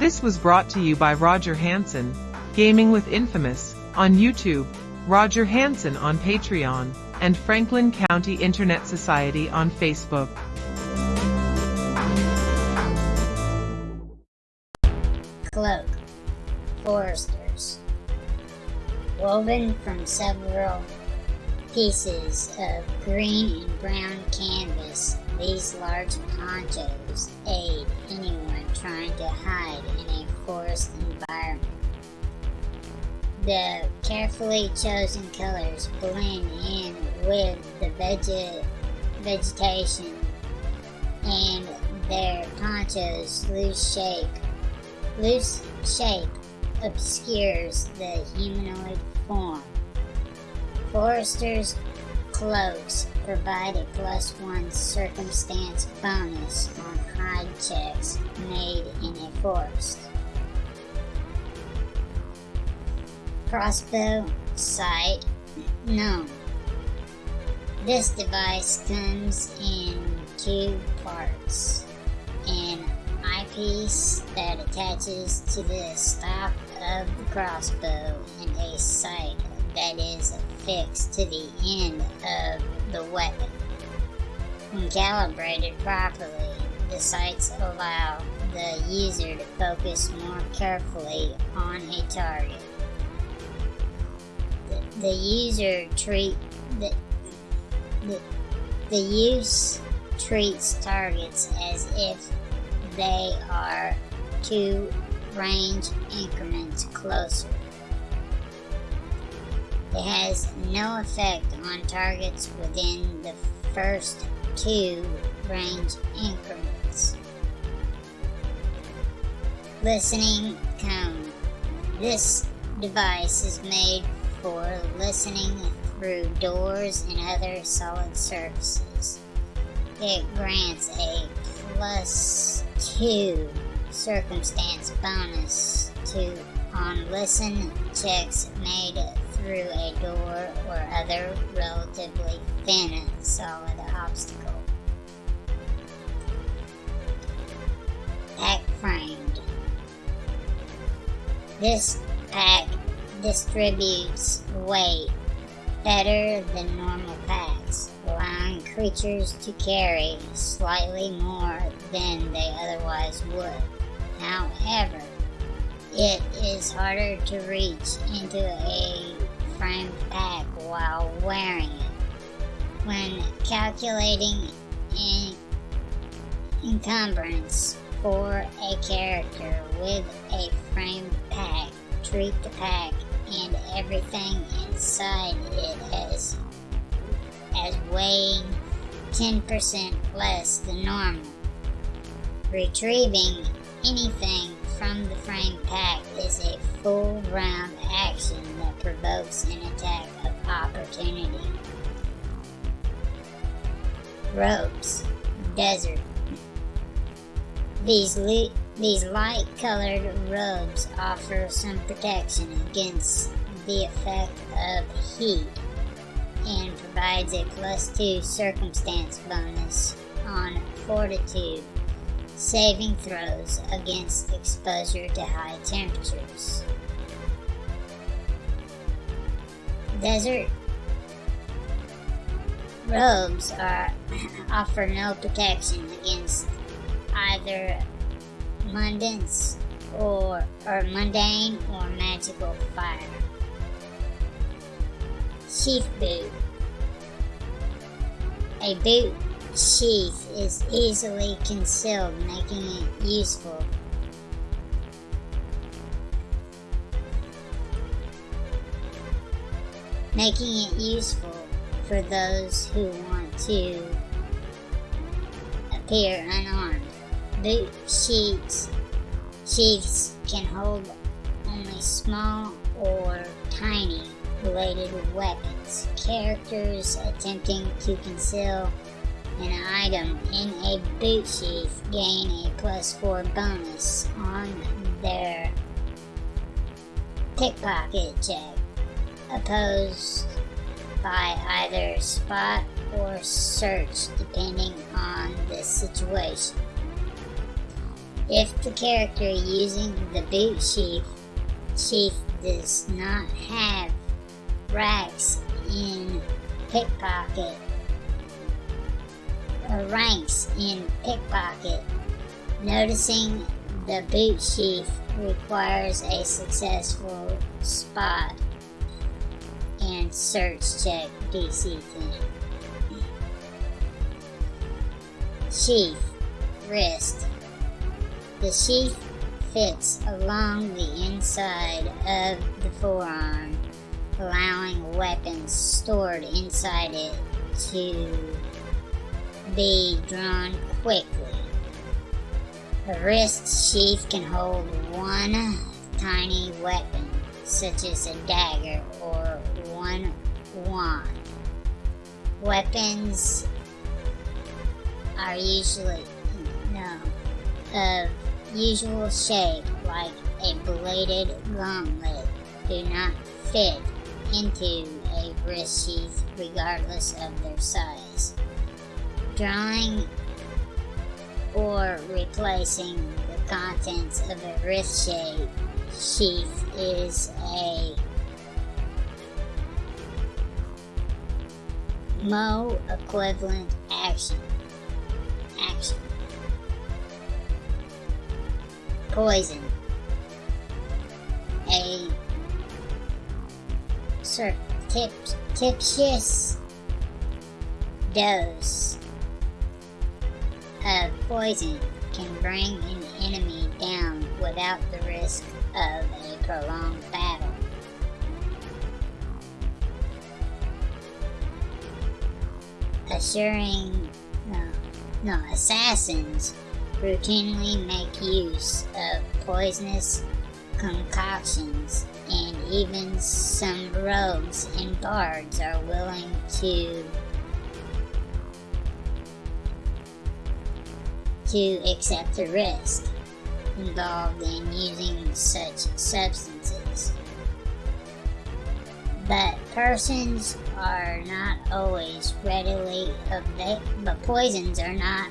This was brought to you by Roger Hanson, Gaming with Infamous, on YouTube, Roger Hanson on Patreon, and Franklin County Internet Society on Facebook. Cloak. Foresters. Woven from several pieces of green and brown canvas, these large ponchos aid anyone trying to hide in a forest environment. The carefully chosen colors blend in with the vege- vegetation and their ponchos loose shape loose shape obscures the humanoid form. Foresters' cloaks provide a plus one circumstance bonus on hide checks made in a forest. Crossbow sight known. This device comes in two parts. An eyepiece that attaches to the stock of the crossbow and a sight that is affixed to the end of the weapon. When calibrated properly, the sights allow the user to focus more carefully on a target. The, the user treat the, the, the use treats targets as if they are two range increments closer. It has no effect on targets within the first two range increments. Listening cone. This device is made for listening through doors and other solid surfaces. It grants a plus two circumstance bonus to on listen checks made through a door or other relatively thin and solid obstacle. Pack framed. This pack distributes weight better than normal packs, allowing creatures to carry slightly more than they otherwise would. However, it is harder to reach into a while wearing it. When calculating an encumbrance for a character with a frame pack, treat the pack and everything inside it as, as weighing 10% less than normal. Retrieving anything from the frame pack is a full round action that provokes an attack Ah, opportunity. Robes, Desert. These, these light colored robes offer some protection against the effect of heat and provides a plus 2 circumstance bonus on fortitude saving throws against exposure to high temperatures. Desert robes are offer no protection against either mundance or or mundane or magical fire. Sheath boot. A boot sheath is easily concealed, making it useful. Making it useful for those who want to appear unarmed. Boot sheets sheaths can hold only small or tiny related weapons. Characters attempting to conceal an item in a boot sheath gain a plus 4 bonus on their pickpocket check, opposed by either spot or search depending on the situation. If the character using the boot sheath, sheath does not have racks in pickpocket or ranks in pickpocket, noticing the boot sheath requires a successful spot and search check DC thing. Sheath, wrist. The sheath fits along the inside of the forearm, allowing weapons stored inside it to be drawn quickly. A wrist sheath can hold one tiny weapon, such as a dagger or one wand. Weapons are usually no of usual shape, like a bladed gauntlet, do not fit into a wrist sheath regardless of their size. Drawing or replacing the contents of a wrist sheath is a Mo equivalent action. Action. Poison. A surreptitious dose of poison can bring an enemy down without the risk of a prolonged battle. Assuring no, no assassins routinely make use of poisonous concoctions, and even some rogues and bards are willing to to accept the risk involved in using such substances. But persons are not always readily available, but poisons are not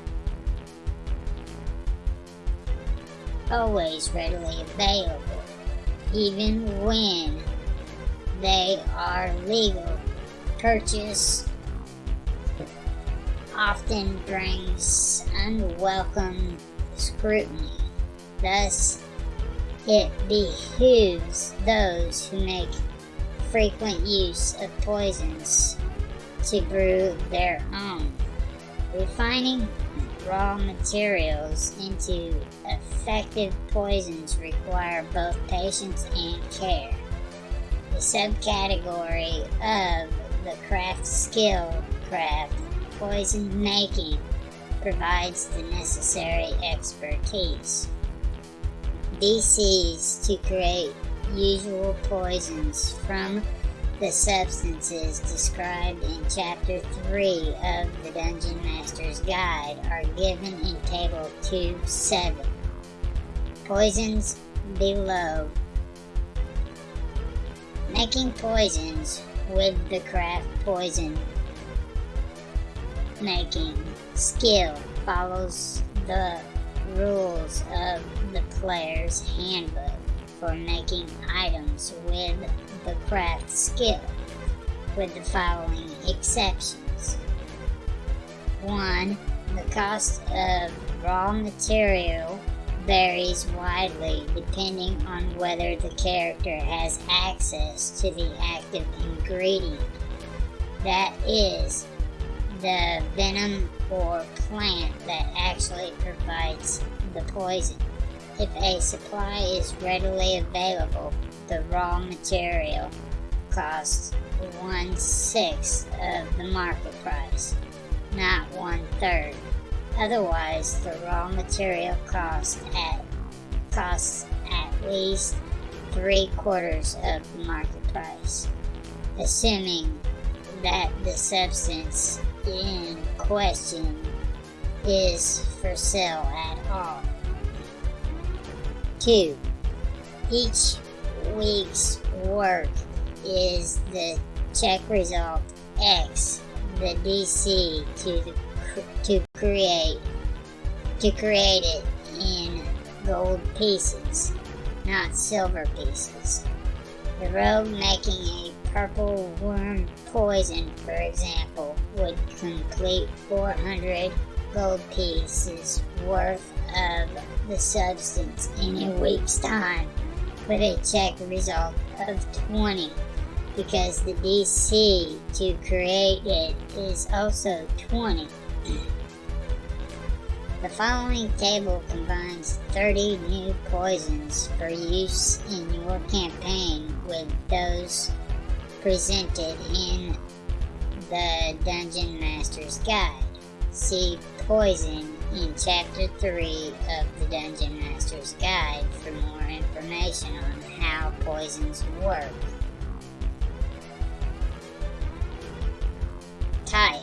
always readily available, even when they are legal. Purchase often brings unwelcome scrutiny. Thus, it behooves those who make frequent use of poisons to brew their own. Refining raw materials into effective poisons require both patience and care. The subcategory of the craft skill craft poison making provides the necessary expertise. DCs to create usual poisons from the substances described in Chapter 3 of the Dungeon Master's Guide are given in Table 2.7. Poisons below. Making poisons with the craft poison making skill follows the rules of the player's handbook for making items with the craft skill, with the following exceptions. 1. The cost of raw material varies widely depending on whether the character has access to the active ingredient. That is, the venom or plant that actually provides the poison. If a supply is readily available, the raw material costs one sixth of the market price, not one third. Otherwise, the raw material costs at costs at least three quarters of the market price, assuming that the substance in question is for sale at all. 2. Each week's work is the check result X, the DC to to create to create it in gold pieces, not silver pieces. The rogue making a purple worm poison, for example, would complete 400 gold pieces worth of the substance in a week's time with a check result of 20 because the DC to create it is also 20. The following table combines 30 new poisons for use in your campaign with those presented in the Dungeon Master's Guide. See Poison in Chapter 3 of the Dungeon Master's Guide for more information on how poisons work. Type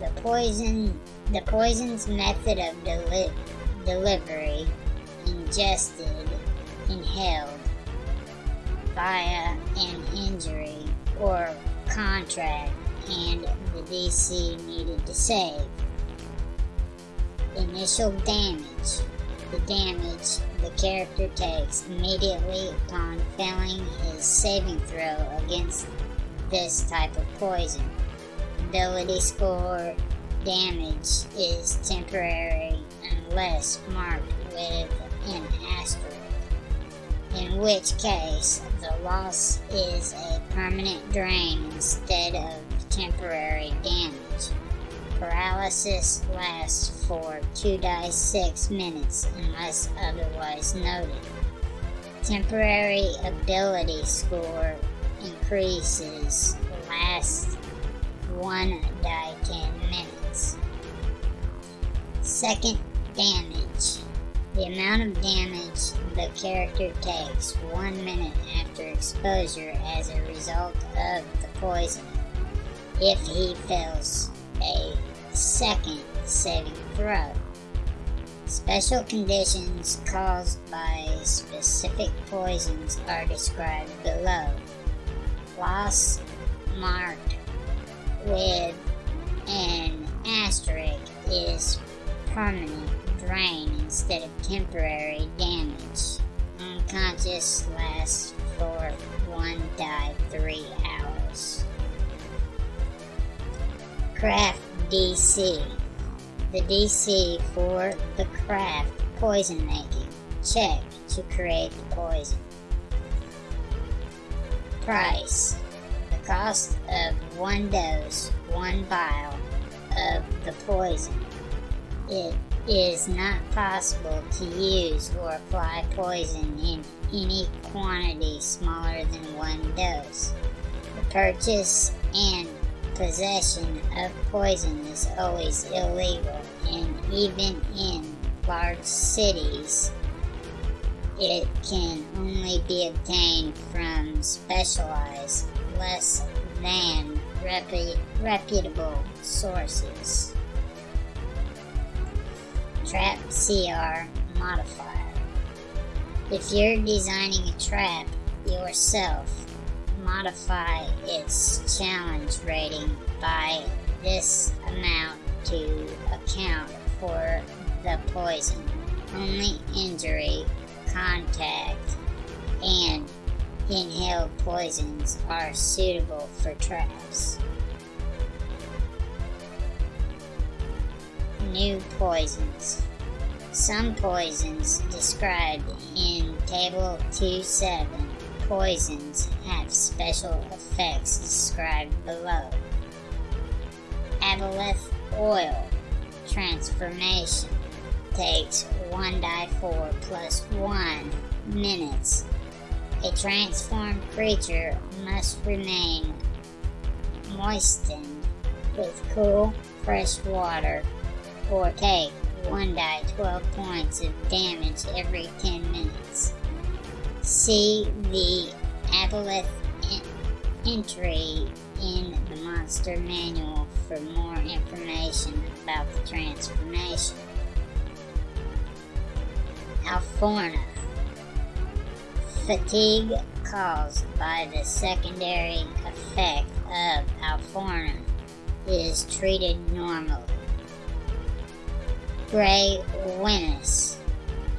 The poison the poison's method of deli- delivery ingested, inhaled, via an injury or contract and the DC needed to save. Initial damage. The damage the character takes immediately upon failing his saving throw against this type of poison. Ability score damage is temporary unless marked with an asterisk in which case the loss is a permanent drain instead of temporary damage. Paralysis lasts for 2 dice 6 minutes unless otherwise noted. Temporary ability score increases lasts 1 die 10 minutes. Second damage. The amount of damage the character takes one minute after exposure as a result of the poison if he fails a second saving throw. Special conditions caused by specific poisons are described below. Loss marked with an asterisk is permanent drain instead of temporary damage. Unconscious lasts for 1 die 3 hours. Craft DC. The DC for the craft poison making. Check to create the poison. Price. The cost of one dose, one vial of the poison. It is not possible to use or apply poison in any quantity smaller than one dose. The purchase and possession of poison is always illegal, and even in large cities, it can only be obtained from specialized, less than repu- reputable sources. Trap CR modifier. If you're designing a trap yourself, modify its challenge rating by this amount to account for the poison. Only injury, contact, and inhaled poisons are suitable for traps. New poisons. Some poisons described in Table 2.7 poisons have special effects described below. Aboleth oil transformation takes 1 die 4 plus 1 minutes. A transformed creature must remain moistened with cool, fresh water or take 1 die 12 points of damage every 10 minutes. See the Aboleth entry in the monster manual for more information about the transformation. Alforna. Fatigue caused by the secondary effect of Alforna is treated normally. Grey Witness.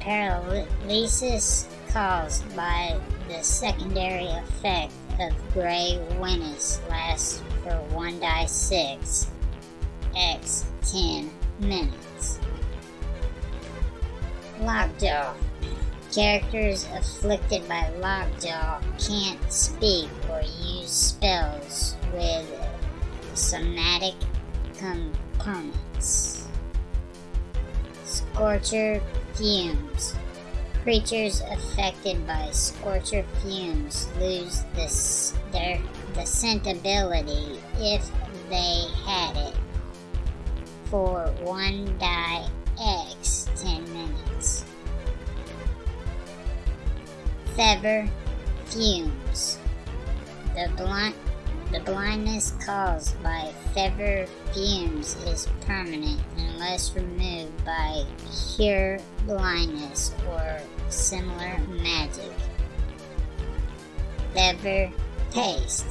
paralysis caused by the secondary effect of gray witness lasts for 1 die 6 x 10 minutes. Lockjaw. Characters afflicted by lockjaw can't speak or use spells with somatic components. Scorcher fumes. Creatures affected by scorcher fumes lose this, their the scent ability if they had it for one die X 10 minutes. Fever fumes. The blind the blindness caused by fever fumes is permanent unless removed by cure blindness or similar magic. Fever paste.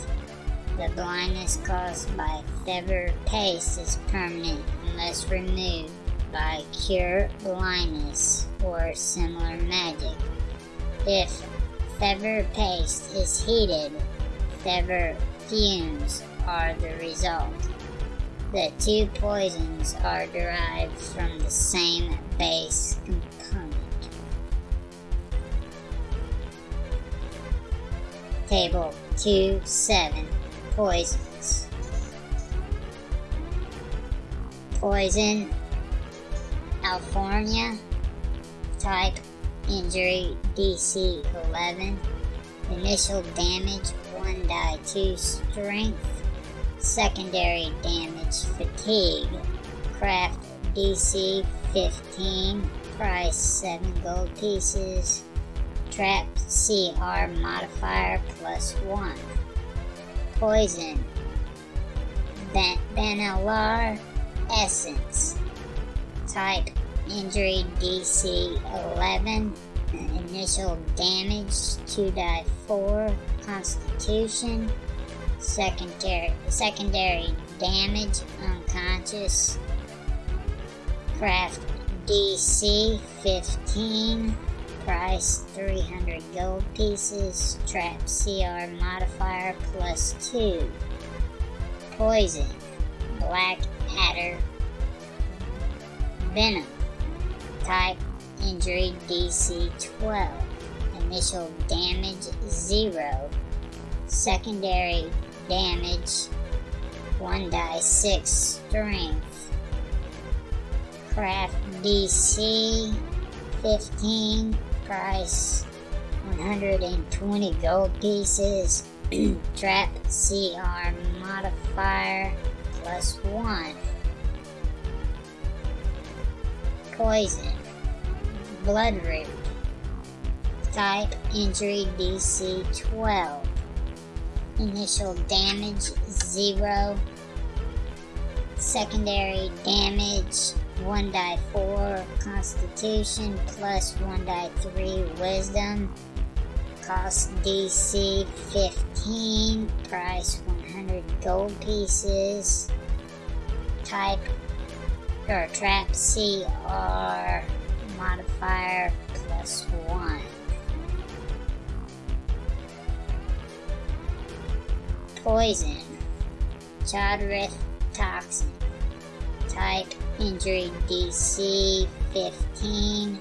The blindness caused by fever paste is permanent unless removed by cure blindness or similar magic. If fever paste is heated, fever fumes are the result. The two poisons are derived from the same base component. Table 2 7 Poisons. Poison Alforna Type Injury DC 11 Initial damage 1 die 2 strength. Secondary damage fatigue. Craft DC 15. Price 7 gold pieces. Trap CR modifier plus 1. Poison. Ben- Benalar Essence. Type Injury DC 11 initial damage 2 die 4 constitution secondary secondary damage unconscious craft dc 15 price 300 gold pieces trap cr modifier plus 2 poison black adder venom type Injury DC 12. Initial damage 0. Secondary damage 1 die 6 strength. Craft DC 15. Price 120 gold pieces. Trap CR modifier plus 1. Poison. Blood Root. Type Injury DC 12. Initial damage 0. Secondary damage 1 die 4 Constitution plus 1 die 3 Wisdom. Cost DC 15. Price 100 gold pieces. Type or trap CR modifier plus 1. Poison. Chodrith toxin. Type injury DC 15.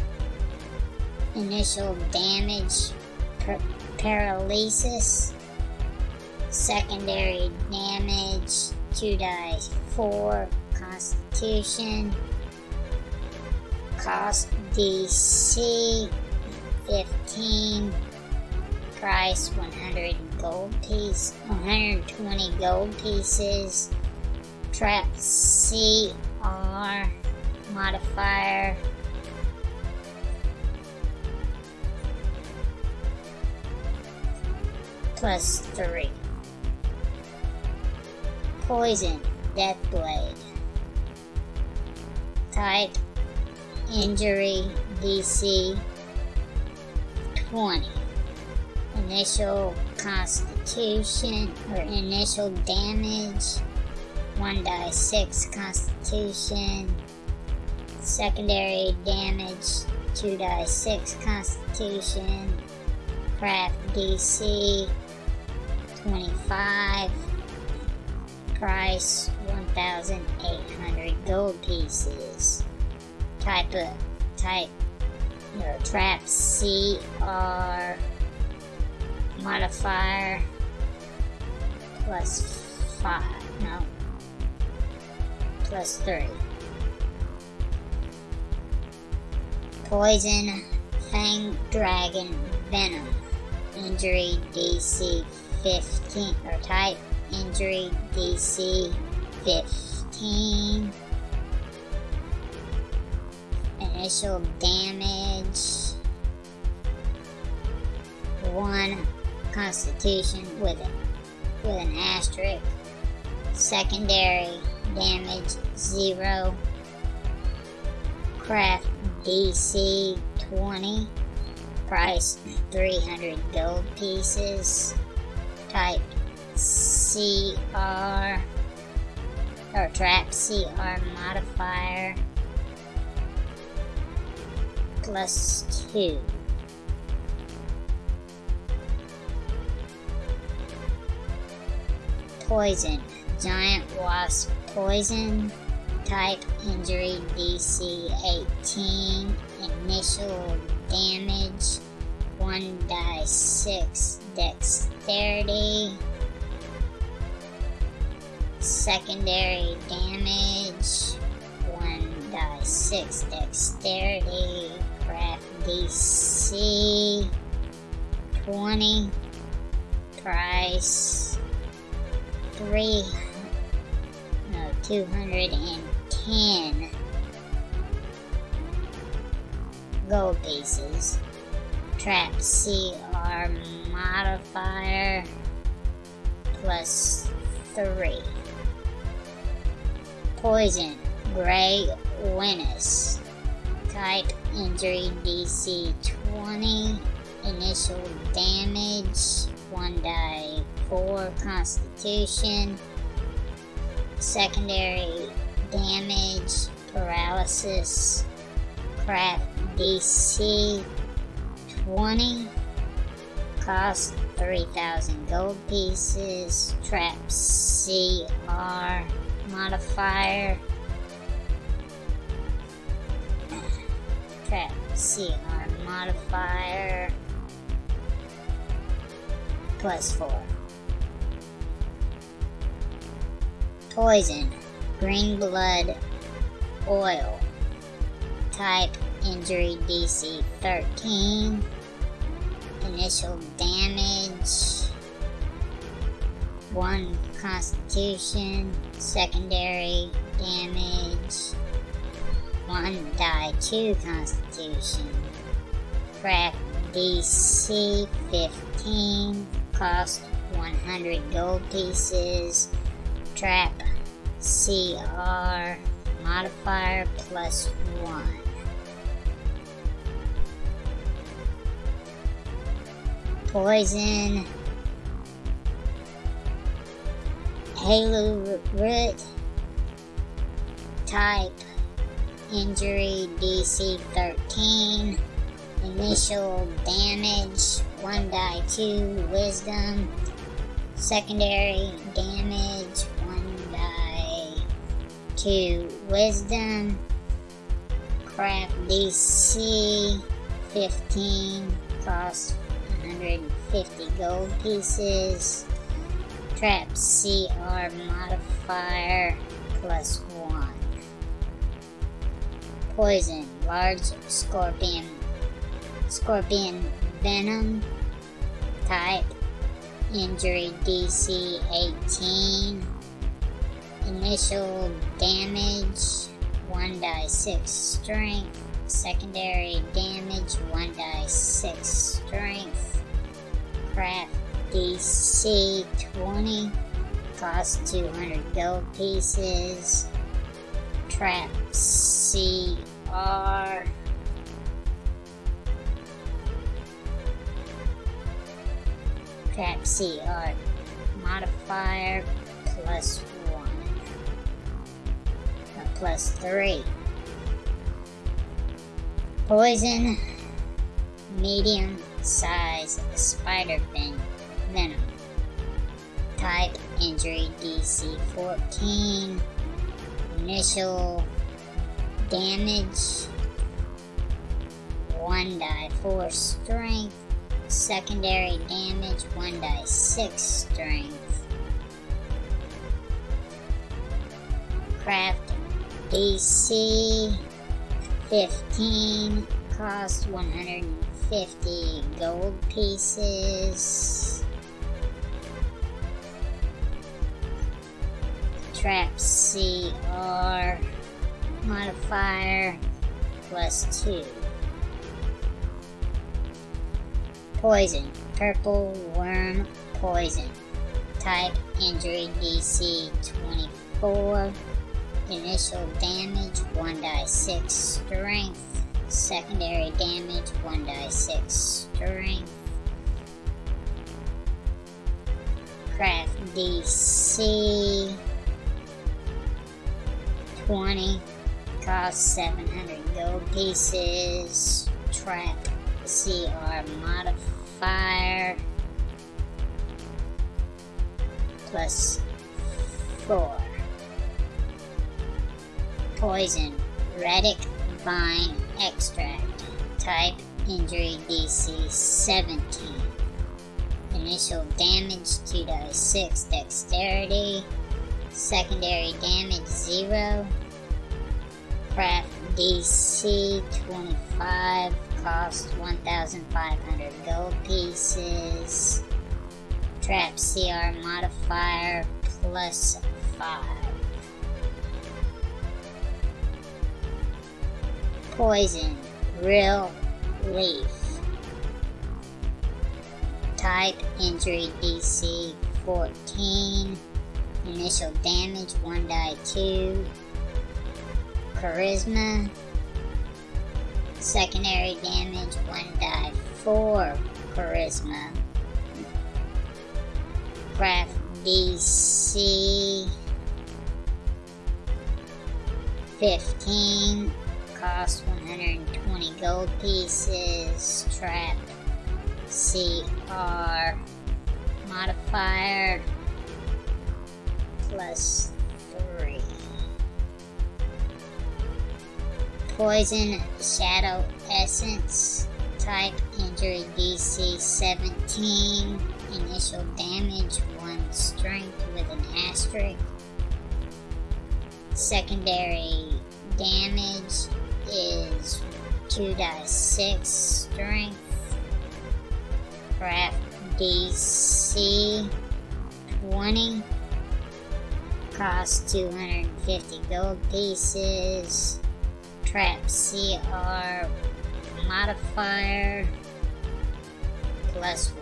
Initial damage per- paralysis. Secondary damage 2 die 4 constitution cost DC 15 price 100 gold piece 120 gold pieces trap CR modifier. Plus 3 poison. Death blade. Type. Injury. DC 20. Initial Constitution or initial damage 1 die 6 Constitution. Secondary damage 2 die 6 Constitution. Craft DC 25. Price 1,800 gold pieces. Type of type or trap CR modifier plus 5. No. Plus 3. Poison Fang Dragon Venom. Injury DC 15 or type injury DC 15. Initial damage 1 constitution with it with an asterisk. Secondary damage 0. Craft DC 20. Price 300 gold pieces. Type CR or trap CR modifier plus 2. Poison. Giant wasp poison. Type injury DC 18. Initial damage 1 die 6 dexterity. Secondary damage 1 die 6 dexterity. Craft DC 20. Price three, no, 210 gold pieces. Trap CR modifier plus 3. Poison, Gray Winnis. Type injury DC 20. Initial damage 1 die 4 constitution. Secondary damage, paralysis, craft DC 20. Cost 3,000 gold pieces. Trap CR modifier. Trap CR modifier plus 4. Poison. Green blood oil. Type injury DC 13. Initial damage 1 constitution. Secondary damage 1 die 2 constitution. Craft DC 15. Cost 100 gold pieces trap. CR modifier plus 1. Poison. Halo Root Type. Injury DC 13 Initial damage 1 die 2 Wisdom. Secondary damage to Wisdom, Craft DC 15, cost 150 gold pieces, Trap CR modifier plus 1. Poison, large scorpion, scorpion venom, type, injury DC 18, Initial damage 1 die 6 strength. Secondary damage 1 die 6 strength. Craft DC 20. Cost 200 gold pieces. Trap CR. Trap CR modifier plus plus 3. Poison, medium size spider ven- venom. Type injury DC 14. Initial damage 1 die 4 strength. Secondary damage 1 die 6 strength. Craft DC 15 cost 150 gold pieces. Trap CR modifier plus 2. Poison. Purple worm poison. Type injury DC 24. Initial damage 1 die 6 strength. Secondary damage 1 die 6 strength. Craft DC 20. Cost 700 gold pieces. Trap CR modifier plus 4. Poison Radic Vine Extract. Type Injury DC 17. Initial damage 2 die 6 Dexterity. Secondary damage 0. Craft DC 25 cost 1,500 gold pieces. Trap CR modifier plus 5. Poison, real leaf. Type injury DC 14. Initial damage 1 die 2. Charisma Secondary damage 1 die 4 charisma. Craft DC 15 cost 120 gold pieces. Trap CR modifier plus 3. Poison Shadow Essence. Type Injury DC 17. Initial damage 1 strength with an asterisk. Secondary damage is 2 die 6 strength. Craft DC 20. Cost 250 gold pieces trap CR modifier plus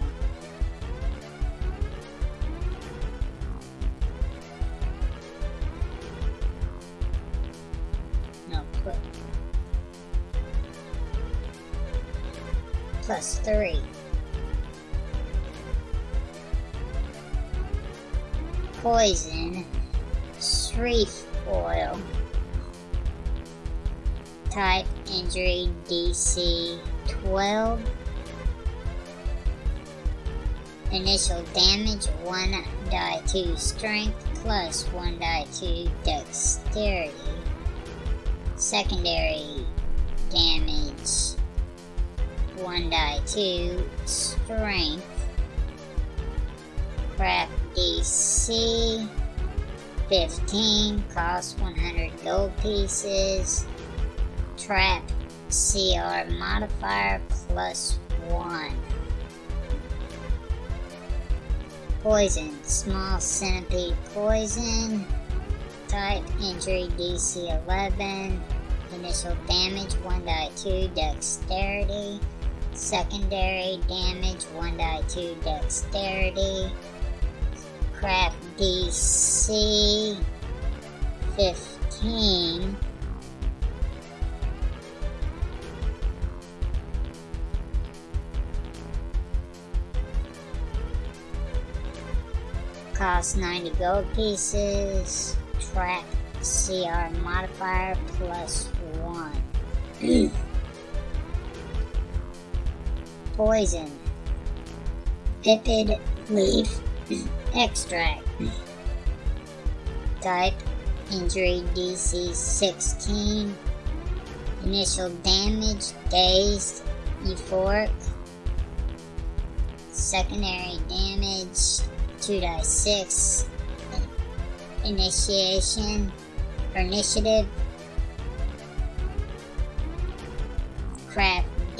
plus three. Poison, Shreef oil type injury DC 12. Initial damage 1 die 2 strength plus 1 die 2 dexterity. Secondary damage 1 die 2 strength. Craft DC 15 cost 100 gold pieces trap CR modifier plus 1. Poison, small centipede poison. Type injury DC 11. Initial damage 1 die 2 dexterity. Secondary damage 1 die 2 dexterity. Craft DC 15. cost 90 gold pieces. Trap CR modifier plus 1. Poison. Vipid leaf extract. Type injury DC 16. Initial damage dazed, euphoric. Secondary damage 2 die 6. Initiation initiative.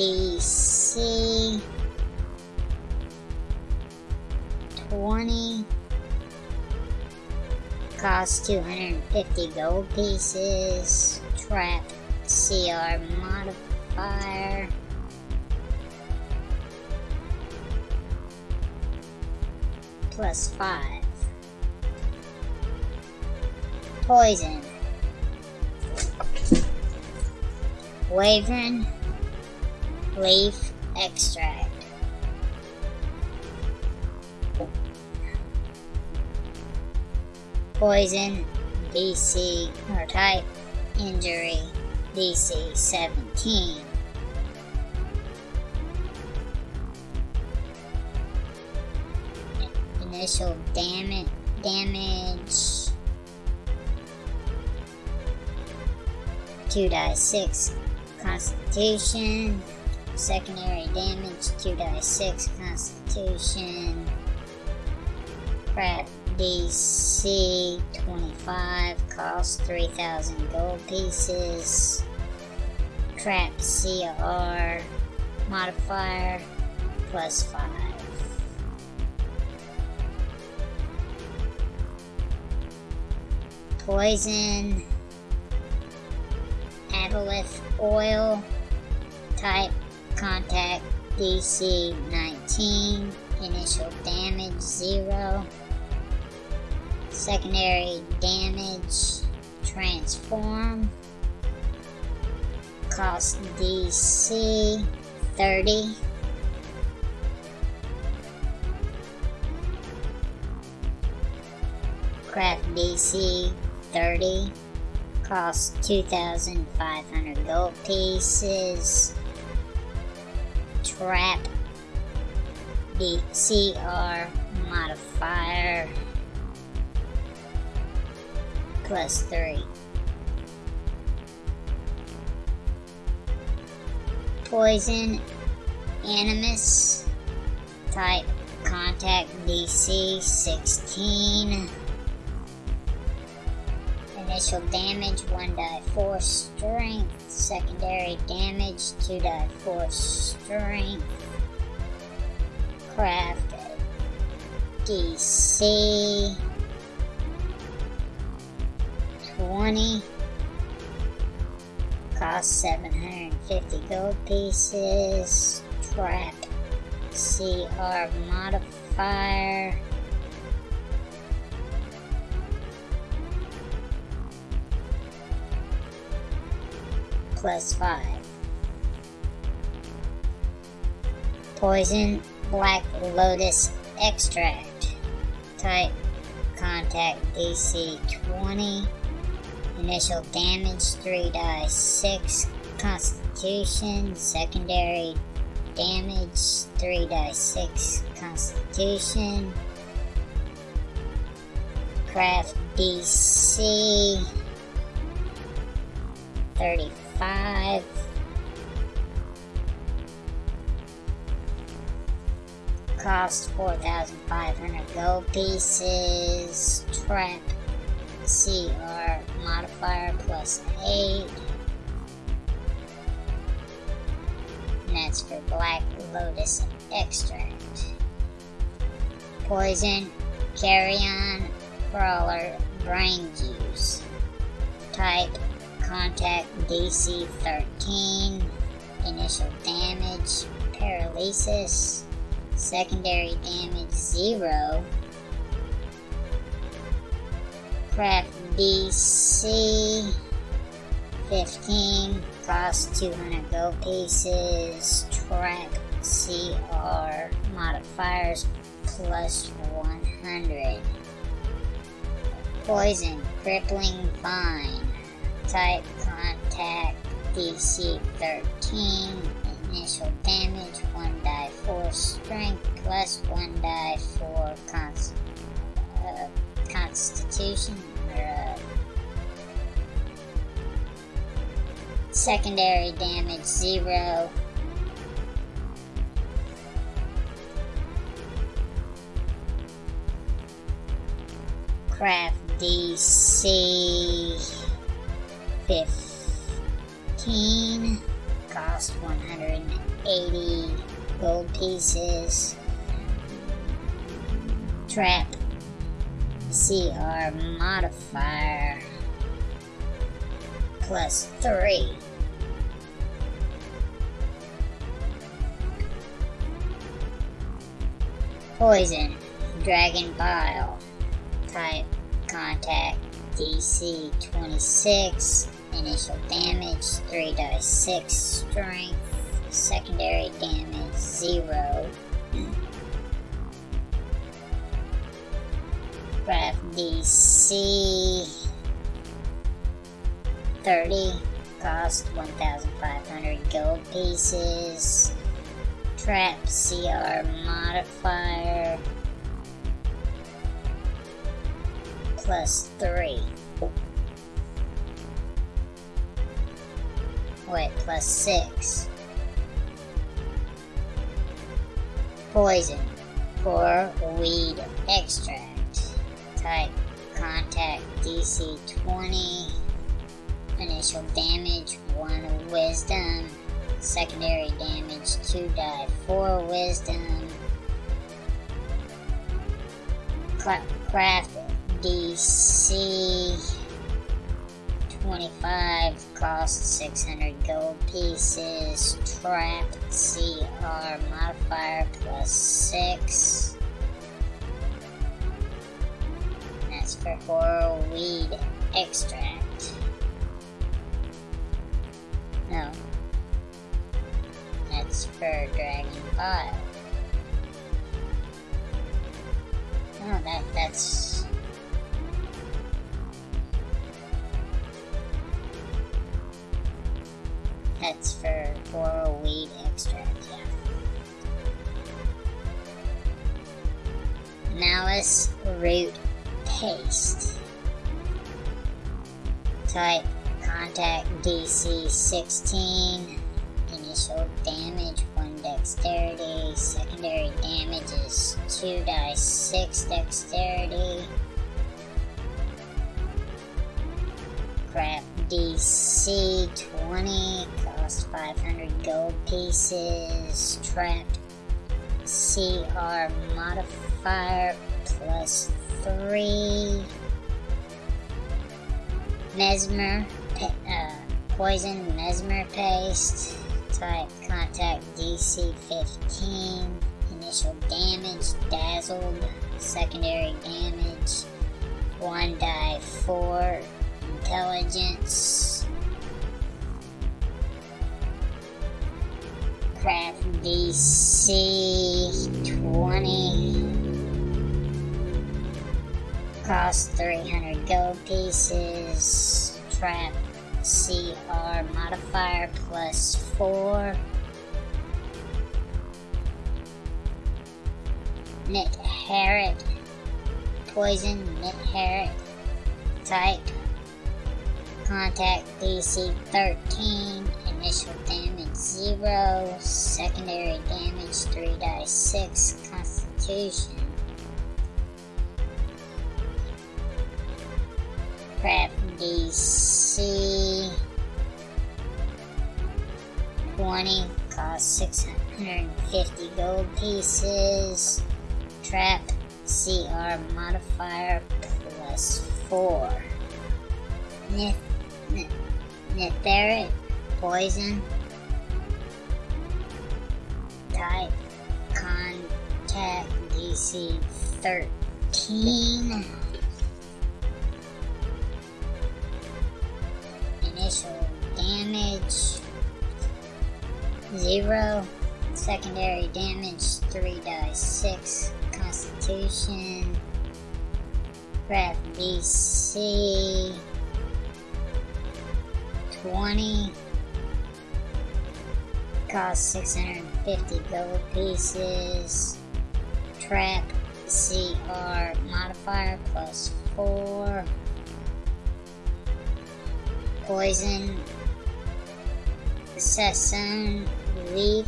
Craft 20 cost 250 gold pieces. Trap CR modifier. Plus 5 poison. Wyvern leaf extract. Poison, DC, or type, injury, DC 17. Initial damage, damage, 2 die 6 constitution, secondary damage, 2 die 6 constitution, crap DC 25 cost 3,000 gold pieces. Trap CR modifier plus 5. Poison Aboleth oil type contact DC 19 initial damage 0 secondary damage transform cost DC 30 craft DC 30 cost 2,500 gold pieces trap the CR modifier plus 3. Poison, Animus, type contact DC 16. Initial damage 1 die 4 strength. Secondary damage 2 die 4 strength. Craft DC 20. Cost 750 gold pieces. Trap CR modifier. Plus 5. Poison Black Lotus Extract. Type Contact DC 20. Initial damage 3 die 6 constitution. Secondary damage 3 die 6 constitution. Craft DC 35. Cost 4,500 gold pieces. Trap CR modifier plus 8. And that's for Black Lotus Extract. Poison, Carrion, Crawler, Brain Juice. Type, Contact DC 13. Initial damage, Paralysis. Secondary damage 0 craft DC 15 cost 200 gold pieces Track CR modifiers plus 100 poison crippling vine type contact DC 13 initial damage, 1 die 4 strength, plus 1 die 4 const uh, constitution, or uh, secondary damage, 0. Craft DC 15 cost 180 gold pieces. Trap CR modifier plus 3. Poison, Dragon Bile, type contact DC 26, initial damage 3 dice 6 strength, secondary damage 0. Craft DC 30, cost 1,500 gold pieces. Trap CR modifier plus 3. Plus 6. Poison. Pour weed extract. Type contact DC 20. Initial damage 1 wisdom. Secondary damage 2 die 4 wisdom. Craft DC 25 cost 600 gold pieces. Trapped CR modifier plus 6. That's for horror weed extract. No. That's for Dragon Bile. Oh, that, that's... That's for floral weed extract, yeah. Malyss root paste. Type contact DC 16. Initial damage 1 dexterity. Secondary damage is 2 dice 6 dexterity. Crap DC 20 cost 500 gold pieces. Trapped CR modifier plus 3. Mesmer, uh, poison mesmer paste. Type contact DC 15. Initial damage dazzled. Secondary damage 1 die 4 intelligence. Craft DC 20. Cost 300 gold pieces. Trap CR modifier plus 4. Nitharit. Poison Knit Harrot. Type contact DC 13, initial damage 0, secondary damage 3 die 6, constitution. Prep DC 20, cost 650 gold pieces. Trap CR modifier plus 4. Nith Netheric poison. Type contact DC 13 initial damage. 0 secondary damage. 3 die 6 constitution. Craft DC 20 cost 650 gold pieces. Trap CR modifier plus 4. Poison. Sassone leaf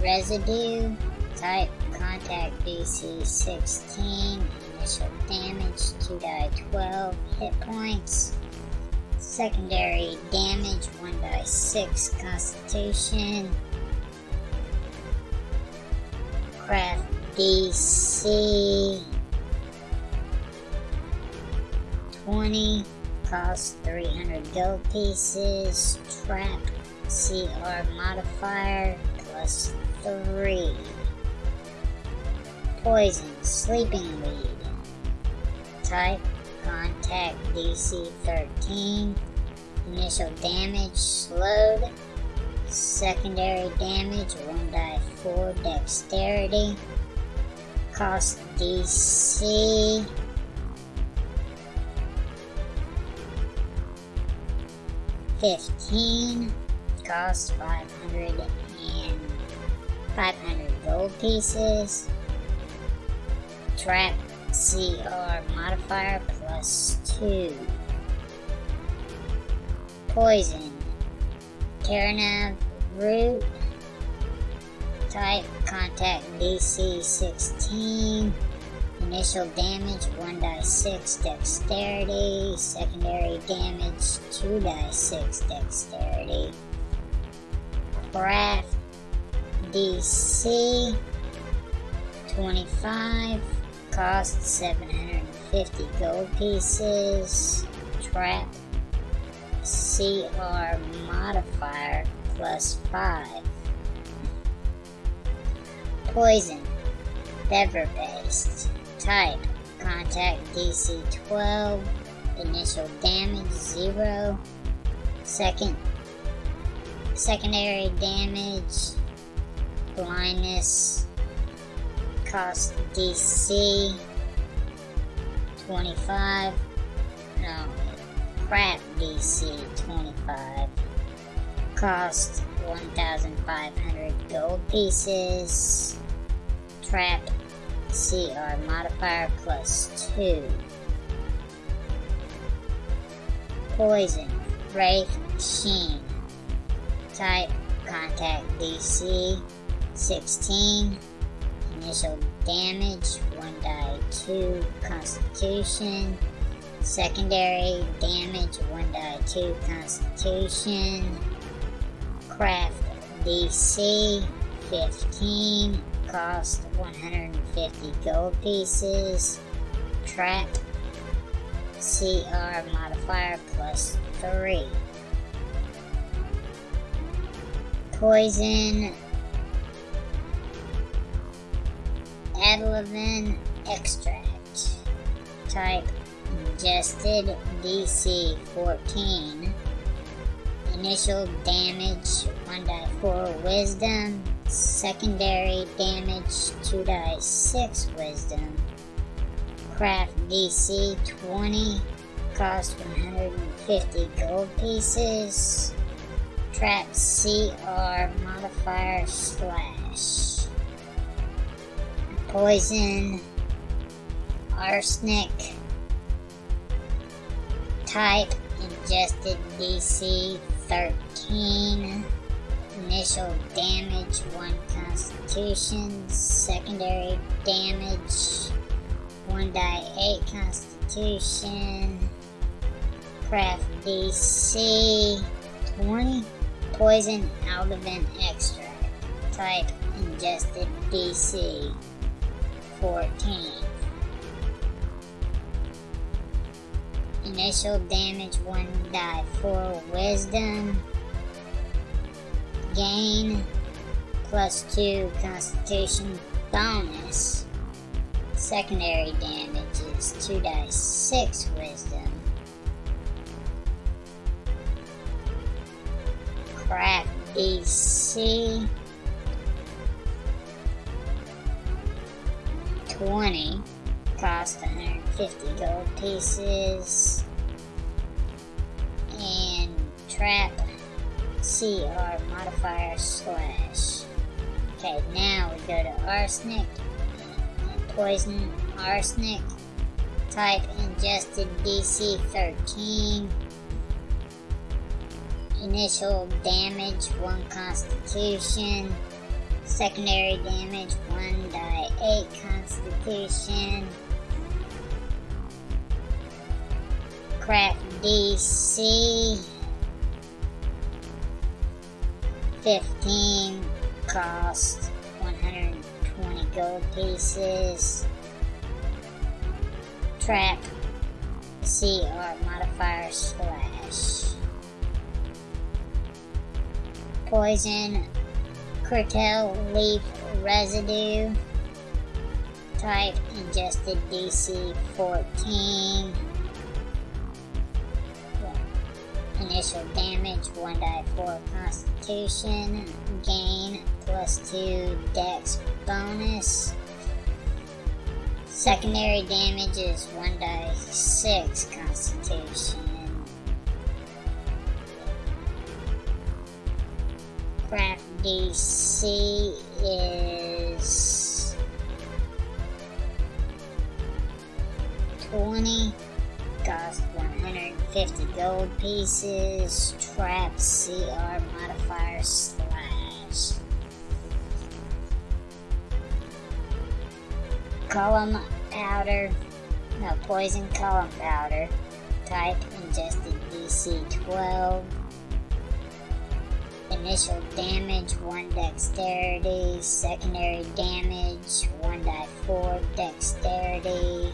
residue. Type contact DC 16 initial damage 2 die 12 hit points. Secondary damage 1 die 6 constitution craft DC 20 cost 300 gold pieces trap CR modifier plus 3. Poison, sleeping weed. Type, contact DC 13. Initial damage, slowed. Secondary damage, 1 die 4 dexterity. Cost DC. Fifteen cost 500 and 500 gold pieces. Trap CR modifier plus 2. Poison. Terinav root. Type contact DC 16. Initial damage 1 die 6 dexterity. Secondary damage 2 die 6 dexterity. Craft DC 25 cost 750 gold pieces trap CR modifier plus 5 poison. Feather paste type. Contact DC 12 initial damage 0 second. Secondary damage, blindness, cost DC 25, no, crap DC 25, cost 1,500 gold pieces, trap. CR modifier plus 2, poison, Wraith Sheen, type, contact DC 16, initial damage 1 die 2 constitution, secondary damage 1 die 2 constitution, craft DC 15, cost 150 gold pieces, trap CR modifier plus 3 poison, Adlavin extract, type ingested DC 14, initial damage 1 die 4 wisdom, secondary damage 2 die 6 wisdom, craft DC 20, cost 150 gold pieces, trap CR modifier slash. Poison arsenic type ingested DC 13 initial damage 1 constitution secondary damage 1 die 8 constitution craft DC 20 Poison Aldavan extract. Type ingested DC 14. Initial damage 1 die 4 wisdom. Gain plus 2 constitution bonus. Secondary damage is 2 dice 6 wisdom. craft DC 20 cost 150 gold pieces and trap CR modifier slash. Okay, now we go to arsenic poison arsenic. Type ingested DC 13. Initial damage 1 constitution. Secondary damage 1 die 8 constitution. Craft DC 15 cost 120 gold pieces. Trap CR modifier slash. Poison curtail leaf residue. Type ingested DC 14. Initial damage 1 die 4 constitution. Gain plus 2 dex bonus. Secondary damage is 1 die 6 constitution. Craft DC is 20 cost 150 gold pieces, trap CR modifier slash. Column powder, no, poison column powder, type ingested DC 12. Initial damage 1 dexterity, secondary damage 1 die 4 dexterity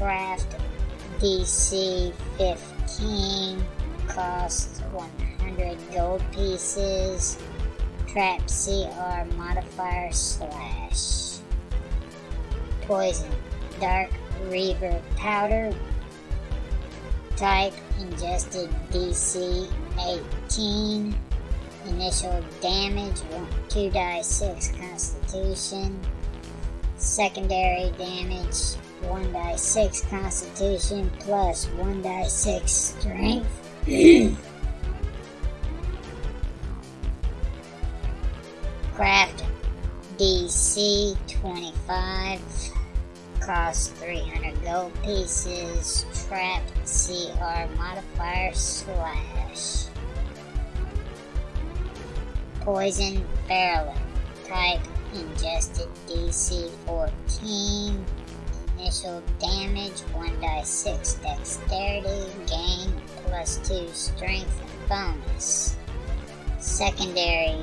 craft DC 15 cost 100 gold pieces trap CR modifier slash poison dark reaver powder type ingested DC 18 initial damage 2 die 6 constitution secondary damage 1 die 6 constitution plus 1 die 6 strength. Craft DC 25 cost 300 gold pieces. Trap CR modifier slash. Poison barrel type ingested DC 14 initial damage, 1 die 6 dexterity, gain plus 2 strength bonus. Secondary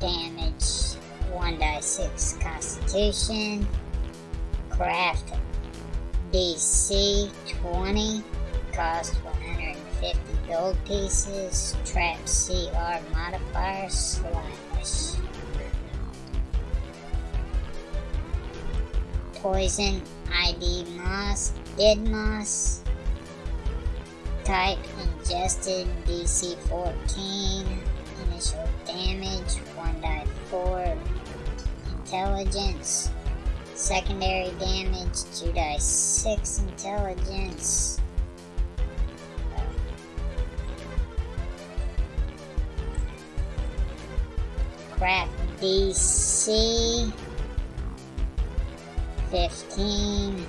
damage, 1 die 6 constitution. Craft DC 20, cost 150 gold pieces. Trap CR modifier slash. Poison ID Moss, Dead Moss. Type ingested DC 14. Initial damage 1 die 4. Intelligence. Secondary damage 2 die 6 intelligence. Craft DC 15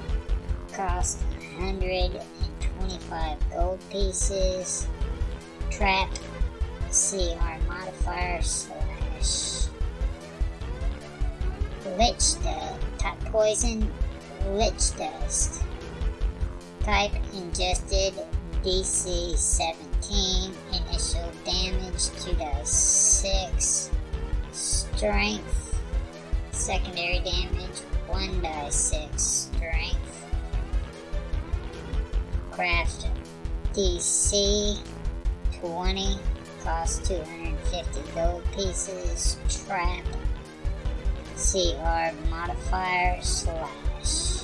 cost 125 gold pieces trap CR modifier slash lich dust type poison lich dust. Type ingested DC 17 initial damage to the 6 strength secondary damage 1 die 6 strength. Craft DC 20 cost 250 gold pieces. Trap CR modifier slash.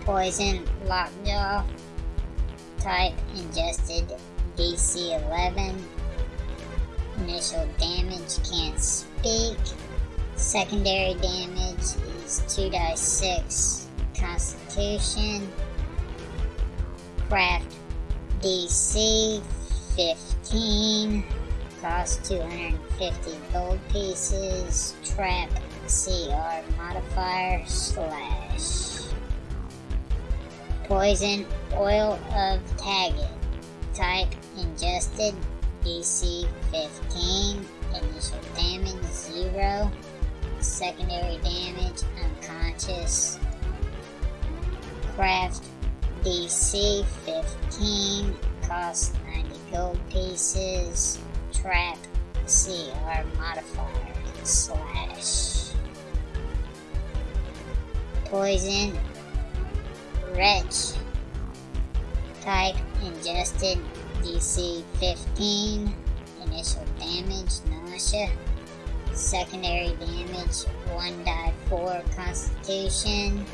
Poison lockjaw. Type ingested DC 11. Initial damage can't speak. Secondary damage is 2 die 6 Constitution. Craft DC 15 cost 250 gold pieces. Trap CR modifier slash. Poison oil of Taggit. Type ingested DC 15. Initial damage 0. Secondary damage unconscious. Craft DC 15. Cost 90 gold pieces. Trap CR modifier slash. Poison Wretch Type ingested DC 15. Initial damage, nausea. Secondary damage, 1 die 4 constitution.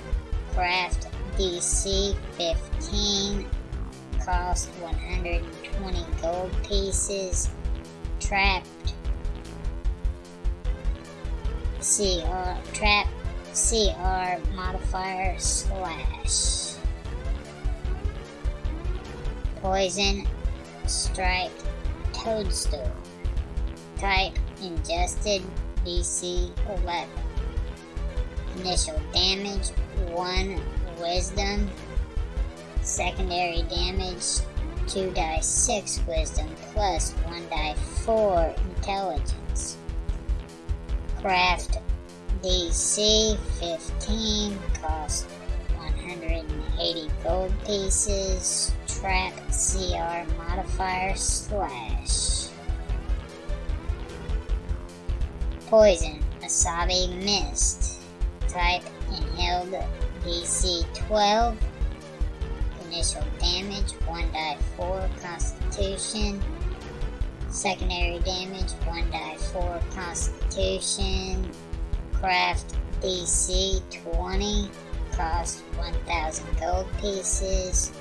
Craft DC 15. Cost 120 gold pieces. Trapped CR trap CR modifier slash Poison Strike Toadstool. Type Ingested DC 11. Initial damage 1 Wisdom. Secondary damage 2 die 6 Wisdom plus 1 die 4 Intelligence. Craft DC 15 cost 180 gold pieces trap CR modifier slash. Poison, Asabi Mist. Type inhaled DC 12. Initial damage 1 die 4 Constitution. Secondary damage 1 die 4 Constitution. Craft DC 20. Cost 1000 gold pieces.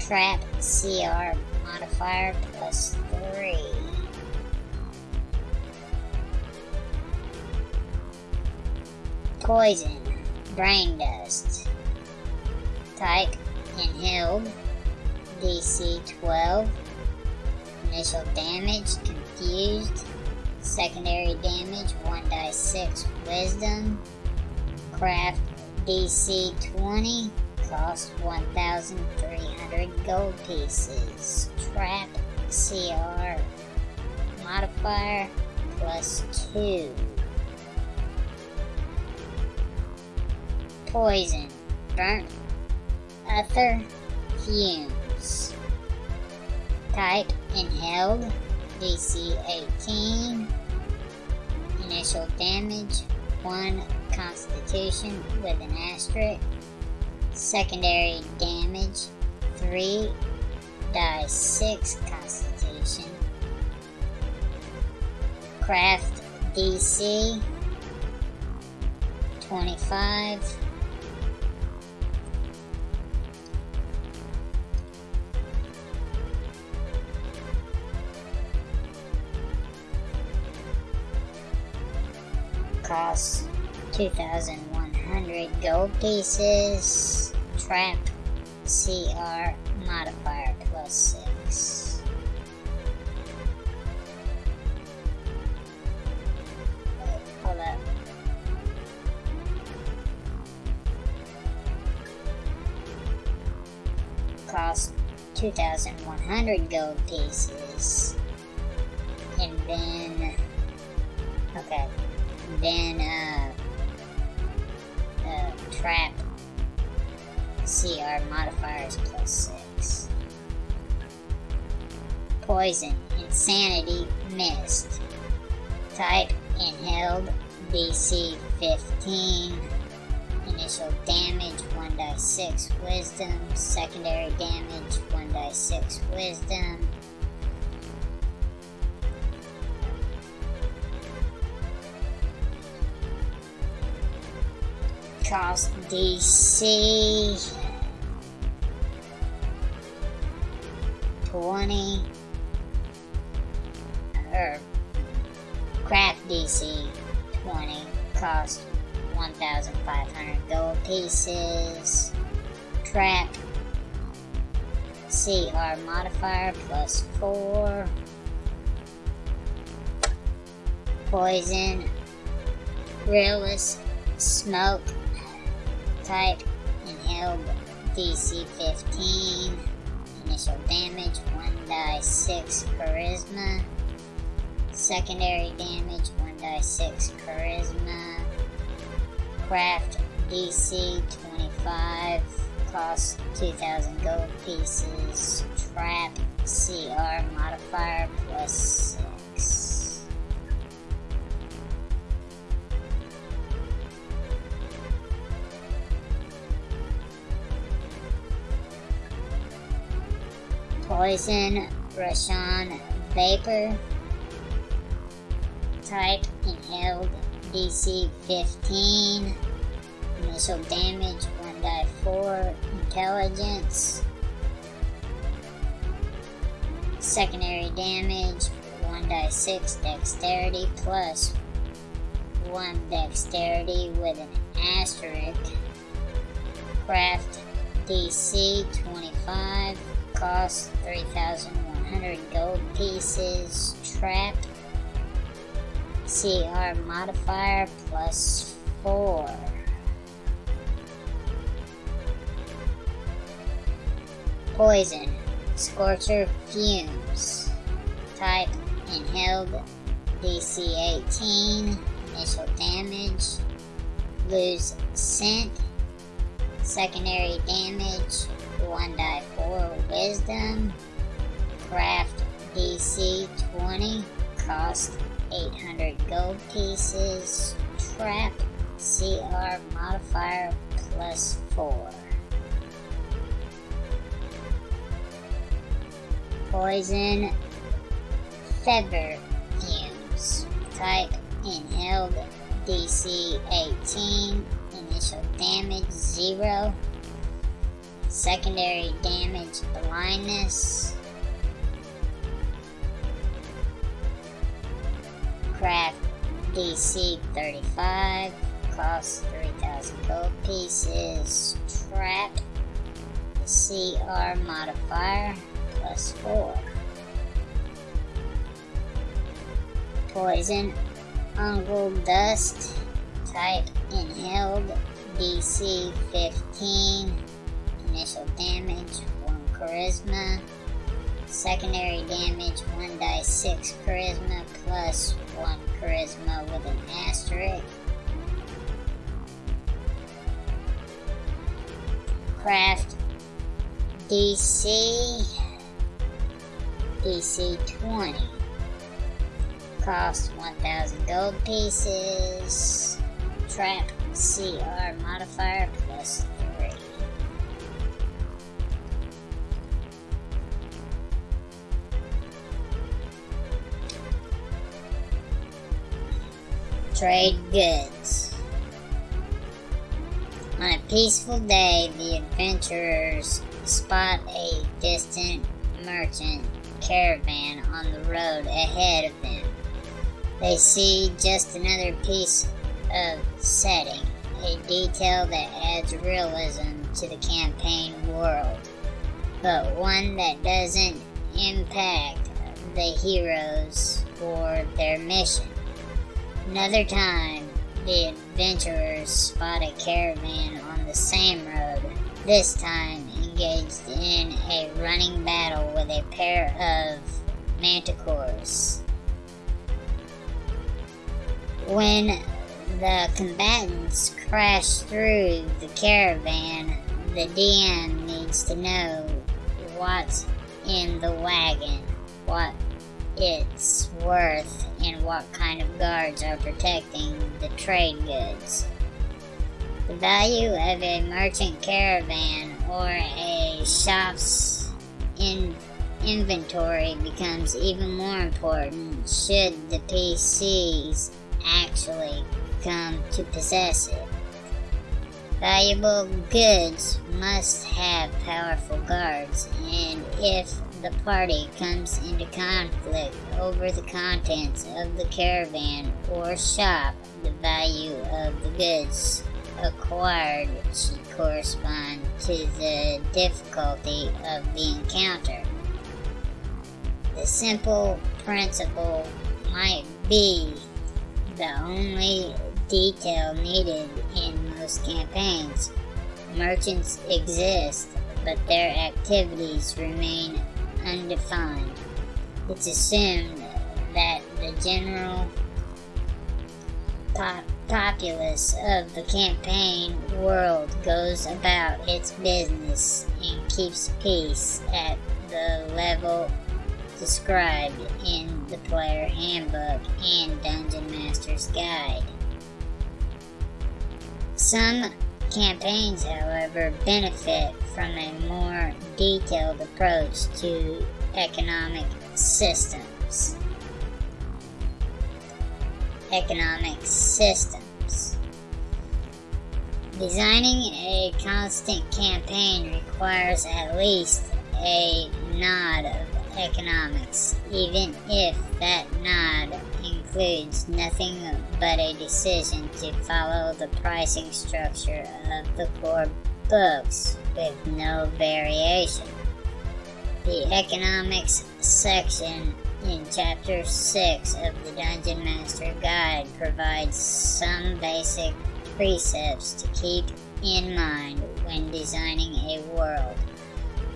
Trap CR modifier plus 3. Poison, brain dust. Type inhaled, DC 12. Initial damage, confused. Secondary damage, 1 die 6 wisdom. Craft DC 20 cost 1,300 gold pieces. Trap CR modifier plus 2. Poison. Burnt ether fumes. Type inhaled. DC 18. Initial damage 1 constitution with an asterisk. Secondary damage 3 die 6 constitution. Craft DC 25. Costs 2,100 gold pieces. Trap CR modifier plus 6. Wait, hold up. Cost 2,100 gold pieces. And then. Okay. Then, uh. Uh, trap CR modifiers plus 6. Poison, Insanity, Mist. Type Inhaled, DC 15. Initial damage 1 die 6 Wisdom. Secondary damage 1 die 6 Wisdom. Cost DC 20 er, or craft DC 20 cost 1,500 gold pieces. Trap CR modifier plus 4. Poison. Realist. Smoke. Type. Inhaled. DC 15. Initial damage 1 die 6 charisma. Secondary damage 1 die 6 charisma. Craft DC 25. Cost 2000 gold pieces. Trap CR modifier plus Poison Rashan Vapor. Type Inhaled DC 15. Initial damage 1 die 4. Intelligence. Secondary damage 1 die 6. Dexterity plus 1 dexterity with an asterisk. Craft DC 25. Cost 3,100 gold pieces. Trap CR modifier plus 4. Poison. Scorcher fumes. Type inhaled DC 18. Initial damage. Lose scent. Secondary damage 1 die 4 wisdom. Craft DC 20. Cost 800 gold pieces. Trap CR modifier plus 4. Poison feather fumes. Type inhaled DC 18. Initial damage 0. Secondary damage blindness. Craft DC 35. Cost 3000 gold pieces. Trap CR modifier plus 4. Poison Ungol Dust. Type inhaled DC 15. Initial damage 1 charisma. Secondary damage 1 die 6 charisma plus 1 charisma with an asterisk. Craft DC DC 20. Cost 1000 gold pieces. Trap CR modifier plus Trade goods. On a peaceful day, the adventurers spot a distant merchant caravan on the road ahead of them. They see just another piece of setting, a detail that adds realism to the campaign world, but one that doesn't impact the heroes or their mission. Another time, the adventurers spot a caravan on the same road, this time engaged in a running battle with a pair of manticores. When the combatants crash through the caravan, the DM needs to know what's in the wagon, what it's worth, and what kind of guards are protecting the trade goods. The value of a merchant caravan or a shop's in inventory becomes even more important should the PCs actually come to possess it. Valuable goods must have powerful guards, and if the party comes into conflict over the contents of the caravan or shop, the value of the goods acquired should correspond to the difficulty of the encounter. The simple principle might be the only detail needed in most campaigns. Merchants exist, but their activities remain undefined. It's assumed that the general pop populace of the campaign world goes about its business and keeps peace at the level described in the player handbook and Dungeon Master's Guide. Some campaigns, however, benefit from a more detailed approach to economic systems. Economic systems. Designing a constant campaign requires at least a nod of economics, even if that nod includes nothing but a decision to follow the pricing structure of the core books with no variation. The economics section in Chapter 6 of the Dungeon Master Guide provides some basic precepts to keep in mind when designing a world,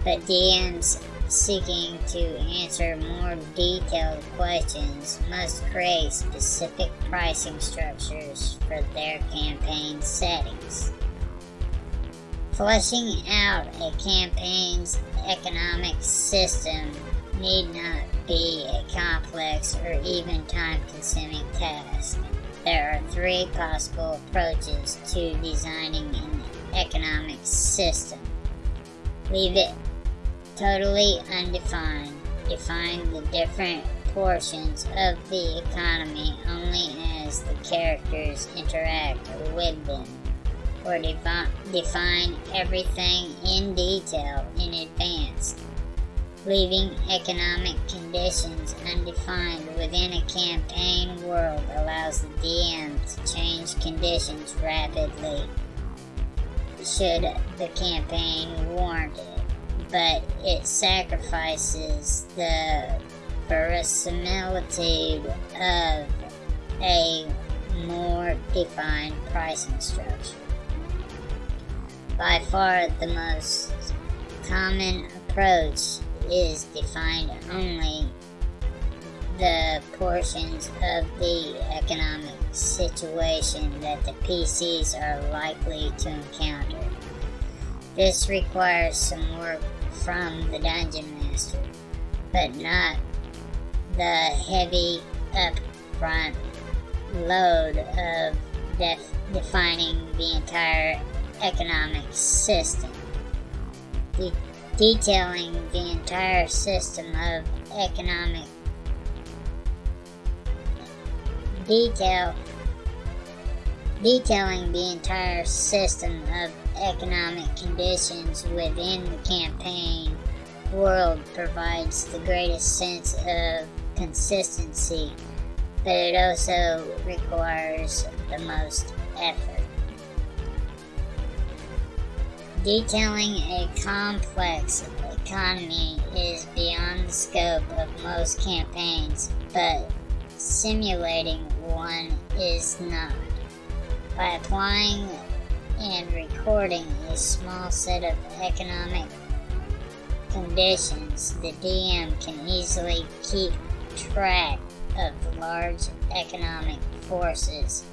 but DMs seeking to answer more detailed questions must create specific pricing structures for their campaign settings. Fleshing out a campaign's economic system need not be a complex or even time consuming task. There are three possible approaches to designing an economic system. Leave it totally undefined. Define the different portions of the economy only as the characters interact with them, or defi define everything in detail in advance. Leaving economic conditions undefined within a campaign world allows the DM to change conditions rapidly should the campaign warrant it but it sacrifices the verisimilitude of a more defined pricing structure. By far the most common approach is defined only the portions of the economic situation that the PCs are likely to encounter. This requires some work from the Dungeon Master, but not the heavy upfront load of def defining the entire economic system. De detailing the entire system of economic detail detailing the entire system of economic conditions within the campaign world provides the greatest sense of consistency, but it also requires the most effort. Detailing a complex economy is beyond the scope of most campaigns, but simulating one is not. By applying and recording a small set of economic conditions, the DM can easily keep track of large economic forces,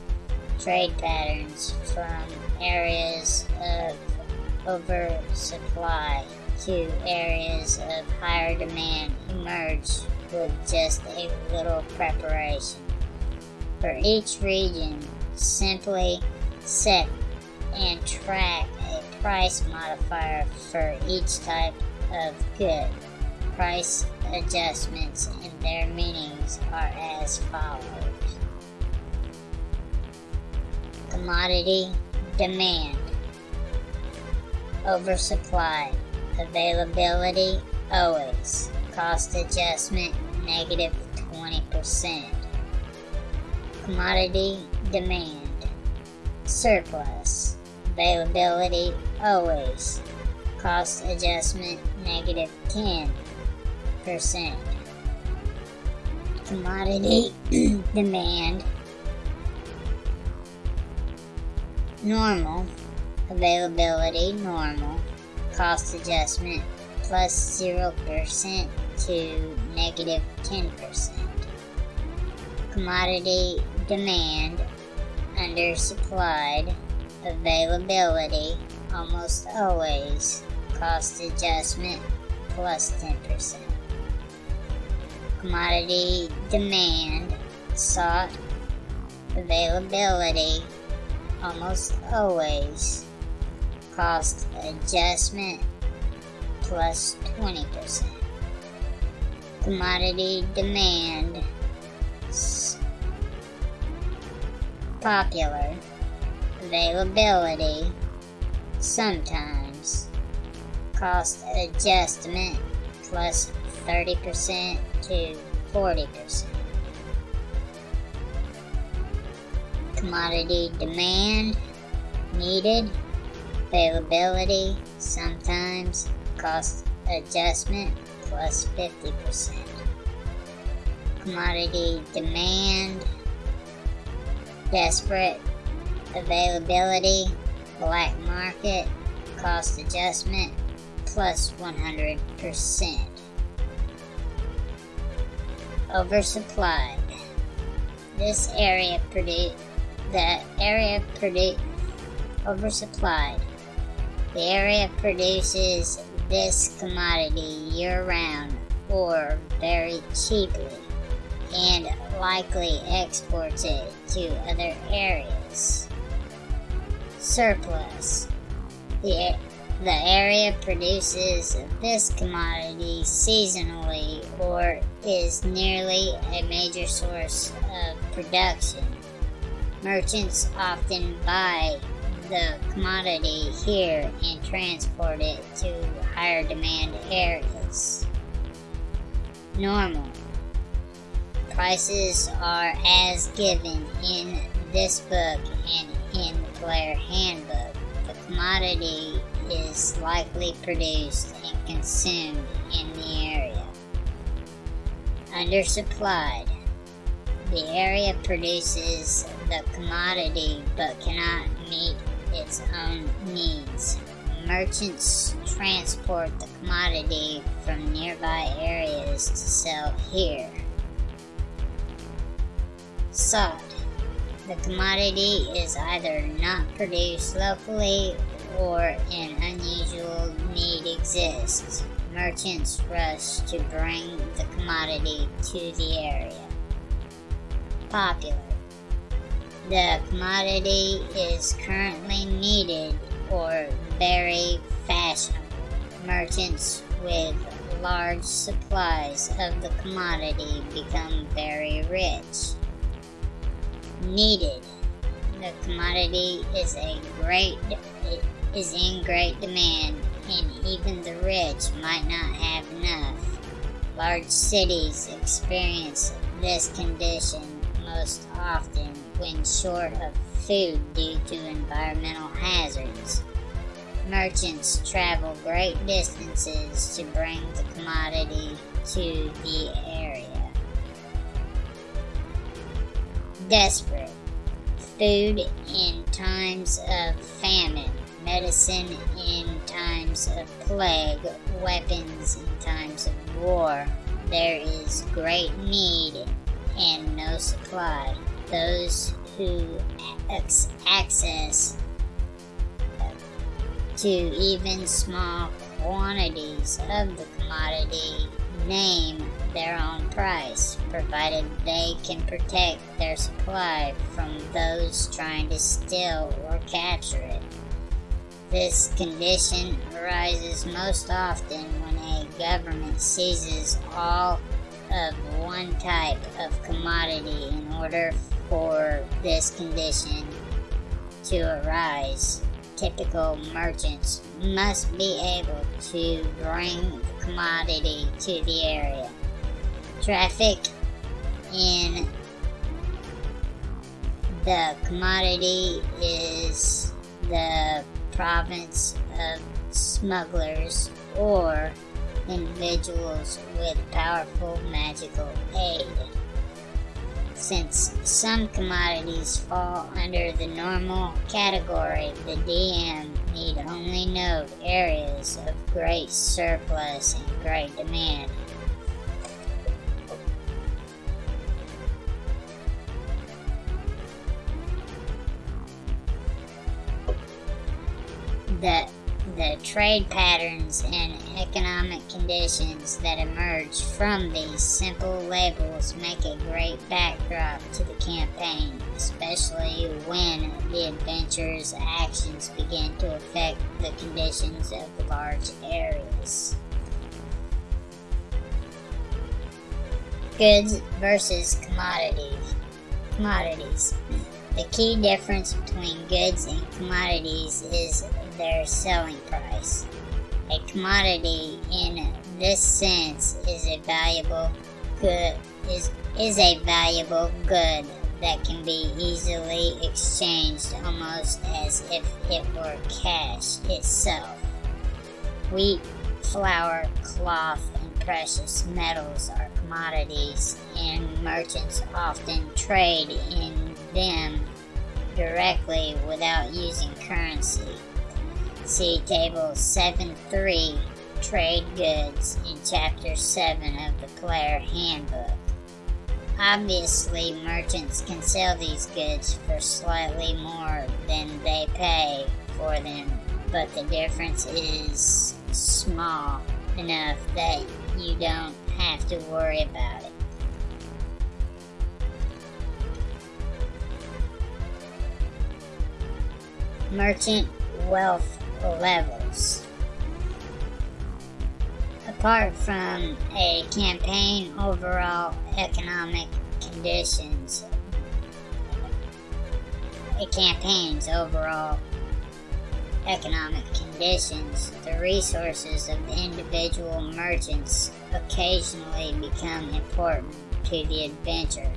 trade patterns from areas of oversupply to areas of higher demand emerge with just a little preparation. For each region, simply set and track a price modifier for each type of good. Price adjustments and their meanings are as follows. Commodity demand, oversupply, availability always, cost adjustment negative 20%. Commodity demand, surplus, Availability always. Cost adjustment negative 10%. Commodity demand normal. Availability normal. Cost adjustment plus 0% to negative 10%. Commodity demand undersupplied availability almost always cost adjustment plus 10%. Commodity demand sought availability almost always cost adjustment plus 20%. Commodity demand popular availability sometimes cost adjustment plus 30% to 40%. Commodity demand needed availability sometimes cost adjustment plus 50%. Commodity demand desperate availability, black market, cost adjustment, plus 100%. Oversupplied. This area produce the area produce oversupplied. The area produces this commodity year round or very cheaply and likely exports it to other areas. Surplus. The, the area produces this commodity seasonally or is nearly a major source of production. Merchants often buy the commodity here and transport it to higher demand areas. Normal. Prices are as given in this book and in the player handbook. The commodity is likely produced and consumed in the area. Undersupplied. The area produces the commodity but cannot meet its own needs. Merchants transport the commodity from nearby areas to sell here. Sought. The commodity is either not produced locally or an unusual need exists. Merchants rush to bring the commodity to the area. Popular. The commodity is currently needed or very fashionable. Merchants with large supplies of the commodity become very rich needed. The commodity is a great is in great demand, and even the rich might not have enough. Large cities experience this condition most often when short of food due to environmental hazards. Merchants travel great distances to bring the commodity to the area. Desperate. Food in times of famine, medicine in times of plague, weapons in times of war. There is great need and no supply. Those who access to even small quantities of the commodity name their own price, provided they can protect their supply from those trying to steal or capture it. This condition arises most often when a government seizes all of one type of commodity in order for this condition to arise. Typical merchants must be able to bring the commodity to the area traffic in the commodity is the province of smugglers or individuals with powerful magical aid. Since some commodities fall under the normal category, the DM need only note areas of great surplus and great demand. The the trade patterns and economic conditions that emerge from these simple labels make a great backdrop to the campaign, especially when the adventurer's actions begin to affect the conditions of the large areas. Goods versus commodities. Commodities. The key difference between goods and commodities is their selling price. A commodity in this sense is a valuable good is is a valuable good that can be easily exchanged almost as if it were cash itself. Wheat, flour, cloth, and precious metals are commodities, and merchants often trade in them directly without using currency. See Table 7.3 Trade Goods in Chapter 7 of the Player Handbook. Obviously, merchants can sell these goods for slightly more than they pay for them, but the difference is small enough that you don't have to worry about it. Merchant wealth levels. Apart from a campaign overall economic conditions, a campaign's overall economic conditions, the resources of individual merchants occasionally become important to the adventure.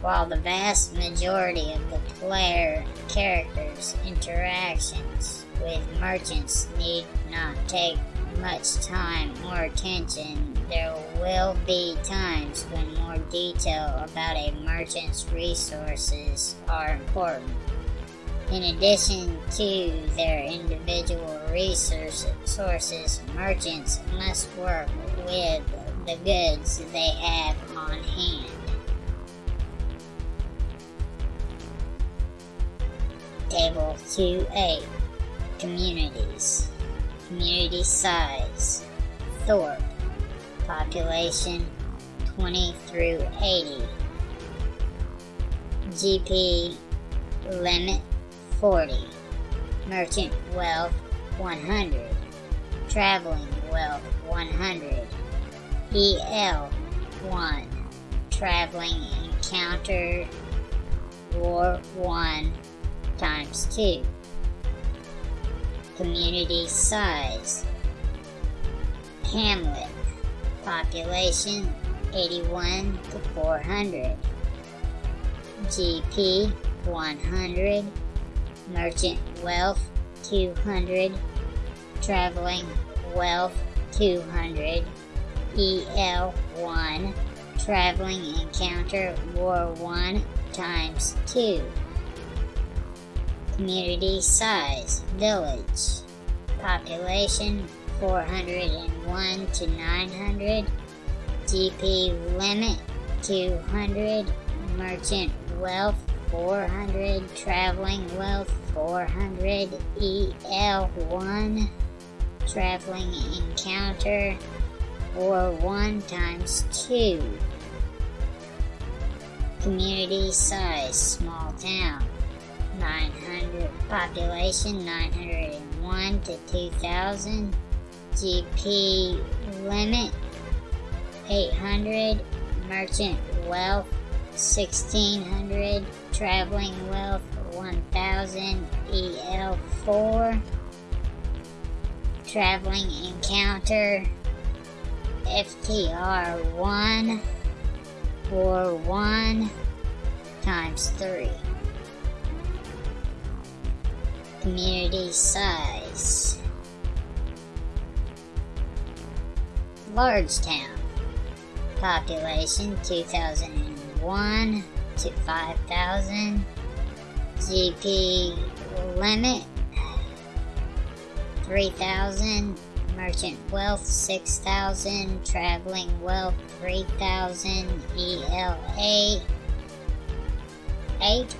While the vast majority of the player characters' interactions with merchants need not take much time or attention. There will be times when more detail about a merchant's resources are important. In addition to their individual resources, merchants must work with the goods they have on hand. Table 2A communities. Community size. Thorpe. Population 20 through 80. GP limit 40. Merchant wealth 100. Traveling wealth 100. EL 1. Traveling encounter war 1 times 2 community size. Hamlet, population 81 to 400. GP 100. Merchant wealth 200. Traveling wealth 200. EL 1. Traveling encounter war 1 times 2. Community size village. Population 401 to 900. GP limit 200. Merchant wealth 400. Traveling wealth 400. EL1. Traveling encounter or 1 times 2. Community size small town. 900 population 901 to 2000 GP limit 800 merchant wealth 1600 traveling wealth 1000 EL4 traveling encounter FTR 1 or 1 times 3 Community size. Large town. Population 2001 to 5,000. GP limit 3,000. Merchant wealth 6,000. Traveling wealth 3,000. ELA 8.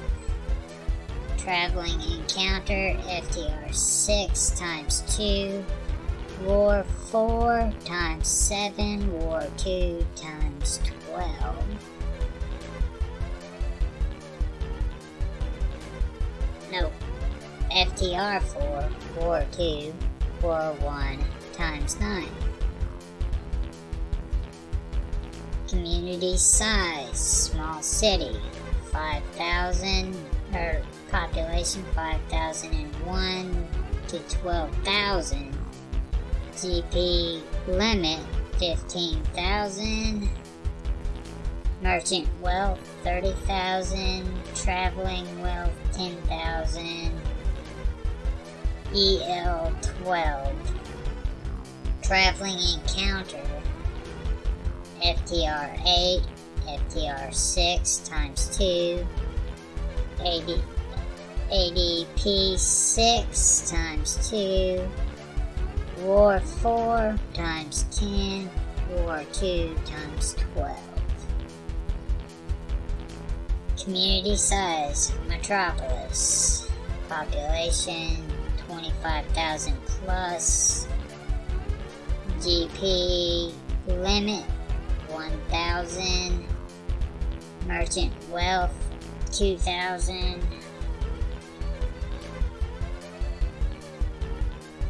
Traveling encounter FTR 6 times 2. War 4 times 7. War 2 times 12. No. FTR 4, War 2, War 1 times 9. Community size, small city, 5,000, or population 5,001 to 12,000. GP limit 15,000. Merchant wealth 30,000. Traveling wealth 10,000. EL 12. Traveling encounter FTR 8, FTR 6 times 2, AD, ADP 6 times 2, War 4 times 10, War 2 times 12. Community size, metropolis, population 25,000 plus, GP limit 1,000, merchant wealth 2,000,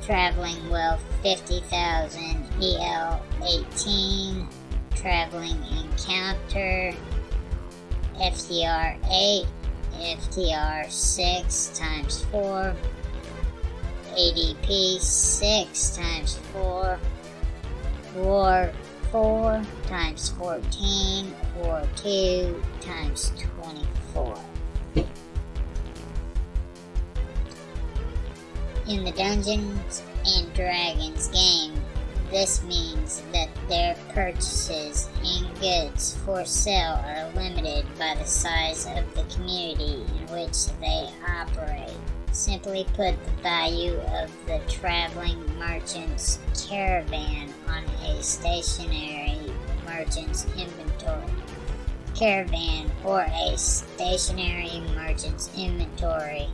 traveling wealth 50,000, EL 18, traveling encounter FTR 8, FTR 6 times 4, ADP 6 times 4, War 4 times 14, War 2 times 24. In the Dungeons and Dragons game, this means that their purchases and goods for sale are limited by the size of the community in which they operate. Simply put, the value of the traveling merchant's caravan on a stationary merchant's inventory caravan or a stationary merchant's inventory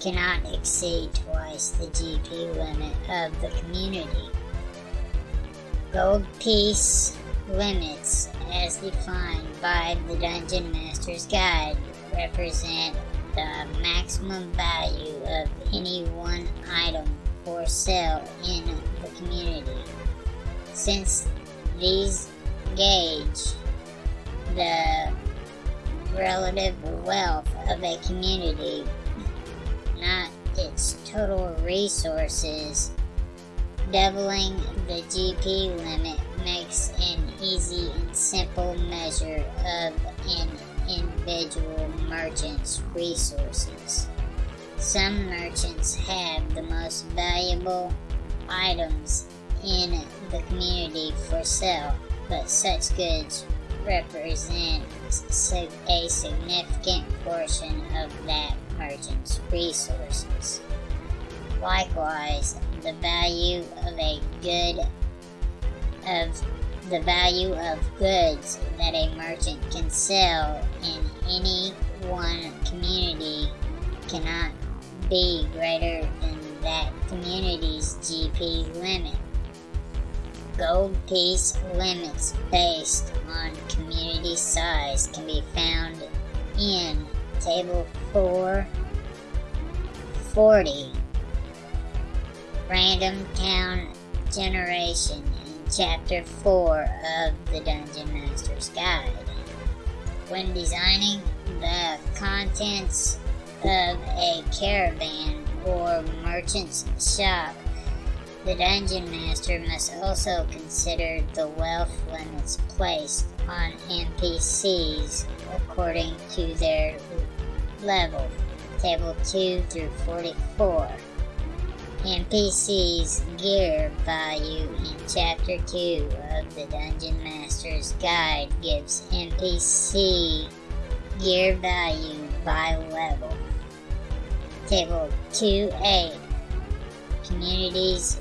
cannot exceed twice the GP limit of the community. Gold piece limits, as defined by the Dungeon Master's Guide, represent the maximum value of any one item for sale in the community. Since these gauge the relative wealth of a community, not its total resources, doubling the GP limit makes an easy and simple measure of an individual merchant's resources. Some merchants have the most valuable items in the community for sale, but such goods represent a significant portion of that merchant's resources. Likewise, the value of a good of the value of goods that a merchant can sell in any one community cannot be greater than that community's GP limit. Gold piece limits based on community size can be found in Table 440 Random Town Generation in Chapter 4 of the Dungeon Master's Guide. When designing the contents of a caravan or merchant's shop, the Dungeon Master must also consider the wealth limits placed on NPCs according to their level. Table 2 through 44. NPC's gear value in Chapter 2 of the Dungeon Master's Guide gives NPC gear value by level. Table 2A Communities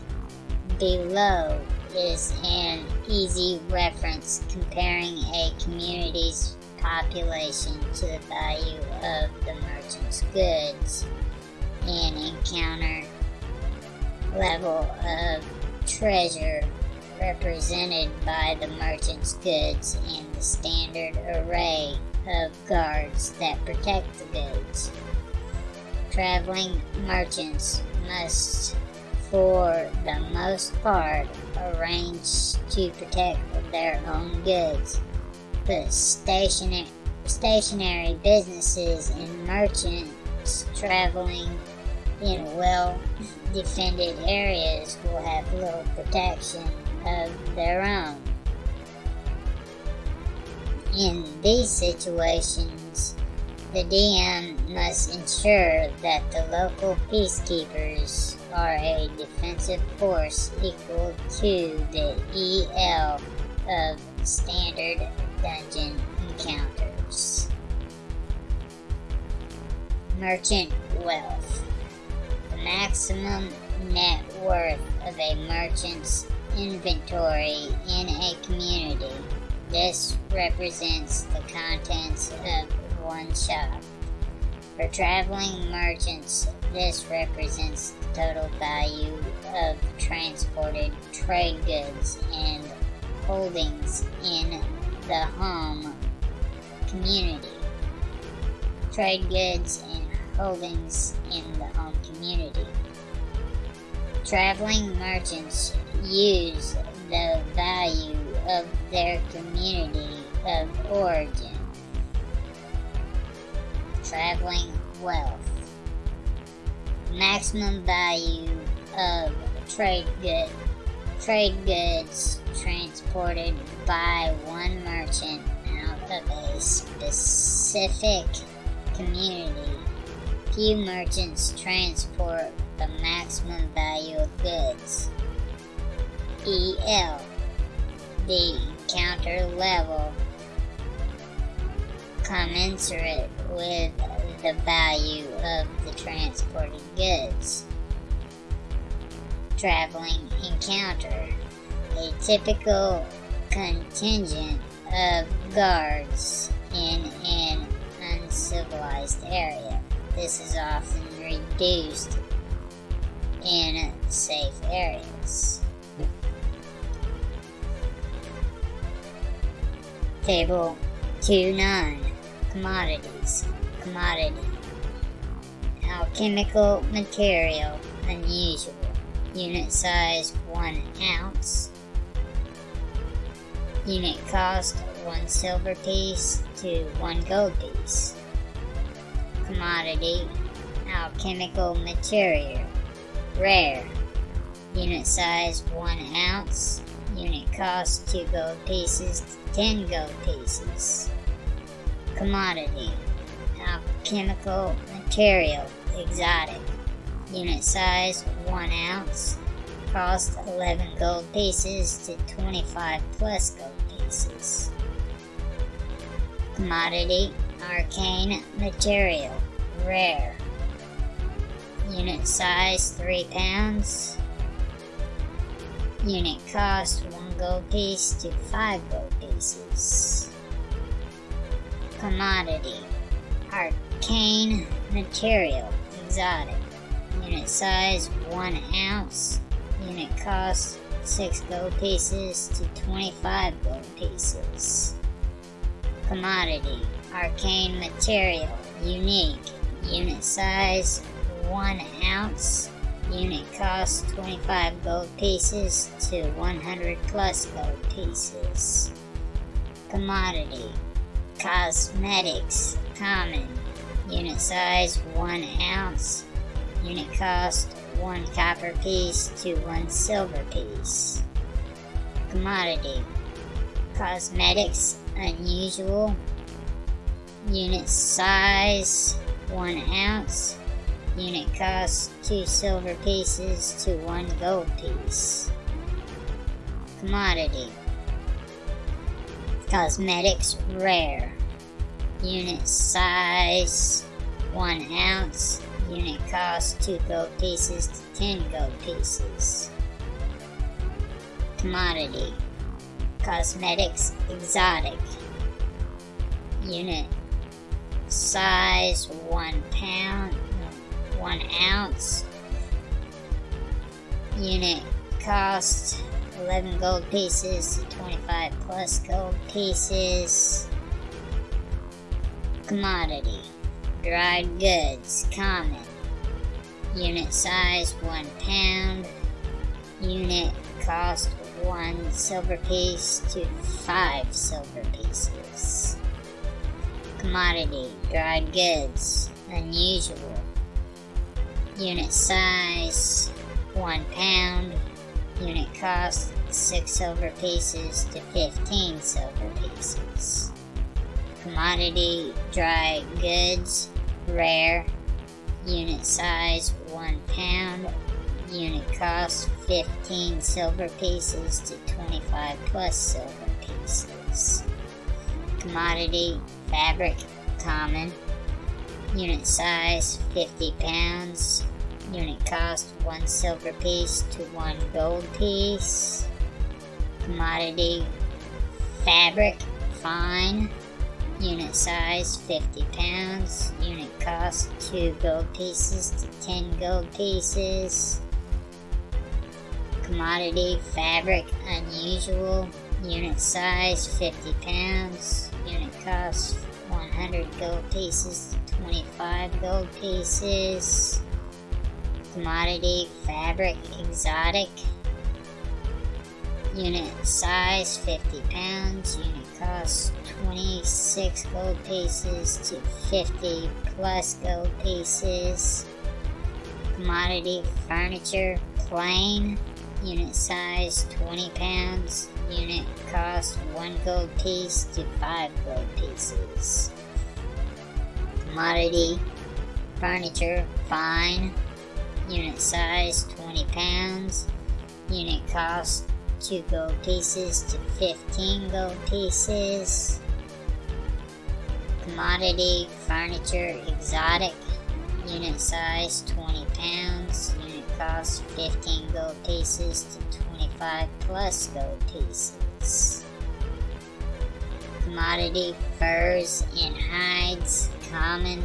below is an easy reference comparing a community's population to the value of the merchant's goods and encounter level of treasure represented by the merchant's goods and the standard array of guards that protect the goods. Traveling merchants must, for the most part, arrange to protect their own goods, stationary, stationary businesses and merchants traveling in well defended areas will have little protection of their own. In these situations, the DM must ensure that the local peacekeepers are a defensive force equal to the EL of standard dungeon encounters. Merchant wealth. The maximum net worth of a merchant's inventory in a community. This represents the contents of one shop. For traveling merchants, this represents the total value of transported trade goods and holdings in the home community. Trade goods and holdings in the home community. Traveling merchants use the value of their community of origin. Traveling wealth. Maximum value of trade good trade goods transported by one merchant out of a specific community. Few merchants transport the maximum value of goods. EL, the counter level commensurate with the value of the transported goods. Traveling encounter, a typical contingent of guards in an uncivilized area. This is often reduced in safe areas. Table 2-9 Commodities. Commodity. Alchemical material. Unusual Unit size 1 ounce. Unit cost 1 silver piece to 1 gold piece. Commodity Alchemical material. Rare. Unit size 1 ounce. Unit cost 2 gold pieces to 10 gold pieces. Commodity Alchemical material Exotic Unit size 1 ounce Cost 11 gold pieces to 25 plus gold pieces. Commodity Arcane material Rare Unit size 3 pounds Unit cost 1 gold piece to 5 gold pieces. Commodity Arcane Material Exotic Unit size 1 ounce. Unit cost 6 gold pieces to 25 gold pieces. Commodity Arcane Material Unique. Unit size 1 ounce. Unit cost 25 gold pieces to 100 plus gold pieces. Commodity Cosmetics Common. Unit size 1 ounce Unit cost 1 copper piece to 1 silver piece. Commodity Cosmetics Unusual Unit size 1 ounce. Unit cost 2 silver pieces to 1 gold piece. Commodity Cosmetics rare. Unit size 1 ounce. Unit cost 2 gold pieces to 10 gold pieces. Commodity Cosmetics exotic. Unit size 1 pound, 1 ounce. Unit cost 11 gold pieces to 25 plus gold pieces. Commodity dried goods common. Unit size 1 pound. Unit cost 1 silver piece to 5 silver pieces. Commodity dried goods unusual. Unit size 1 pound. Unit cost 6 silver pieces to 15 silver pieces. Commodity dry goods rare. Unit size 1 pound. Unit cost 15 silver pieces to 25 plus silver pieces. Commodity fabric common. Unit size 50 pounds. Unit cost 1 silver piece to 1 gold piece. Commodity fabric fine. Unit size 50 pounds. Unit cost 2 gold pieces to 10 gold pieces. Commodity fabric unusual. Unit size 50 pounds. Unit cost 100 gold pieces to 25 gold pieces. Commodity fabric exotic. Unit size 50 pounds. Unit cost 26 gold pieces to 50 plus gold pieces. Commodity furniture plain. Unit size 20 pounds. Unit cost 1 gold piece to 5 gold pieces. Commodity furniture fine. Unit size 20 pounds. Unit cost 2 gold pieces to 15 gold pieces. Commodity furniture exotic. Unit size 20 pounds. Unit cost 15 gold pieces to 25 plus gold pieces. Commodity furs and hides common.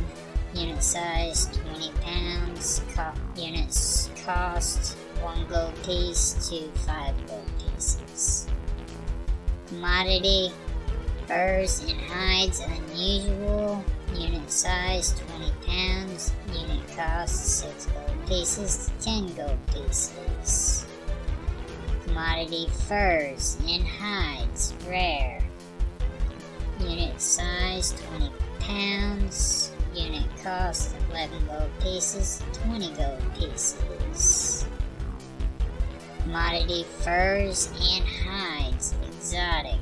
Unit size 20 pounds. Co- units cost 1 gold piece to 5 gold pieces. Commodity furs and hides unusual. Unit size 20 pounds. Unit cost 6 gold pieces to 10 gold pieces. Commodity furs and hides rare. Unit size 20 pounds. Unit cost 11 gold pieces, 20 gold pieces. Commodity furs and hides exotic.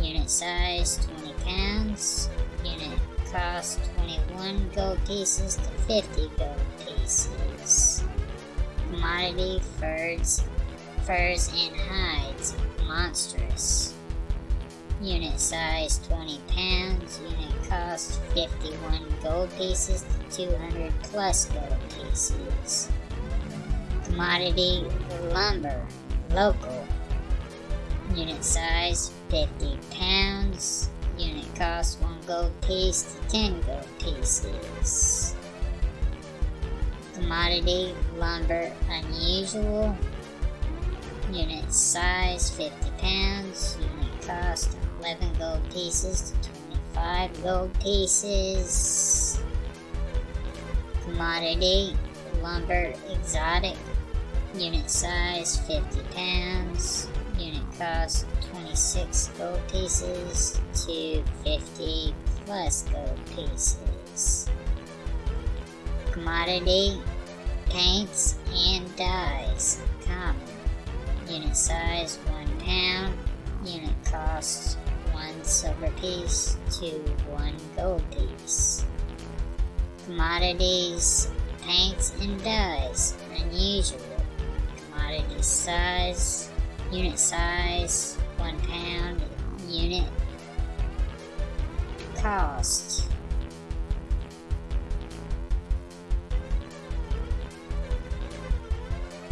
Unit size 20 pounds. Unit cost 21 gold pieces to 50 gold pieces. Commodity furs, furs and hides monstrous. Unit size 20 pounds. Unit cost 51 gold pieces to 200 plus gold pieces. Commodity lumber local. Unit size 50 pounds. Unit cost 1 gold piece to 10 gold pieces. Commodity lumber unusual. Unit size 50 pounds. Unit cost 11 gold pieces to 25 gold pieces. Commodity lumber exotic. Unit size 50 pounds. Cost 26 gold pieces to 50 plus gold pieces. Commodity paints and dyes common. Unit size 1 pound. Unit cost 1 silver piece to 1 gold piece. Commodities, paints, and dyes. Unusual. Commodity size, unit size, 1 pound, unit cost.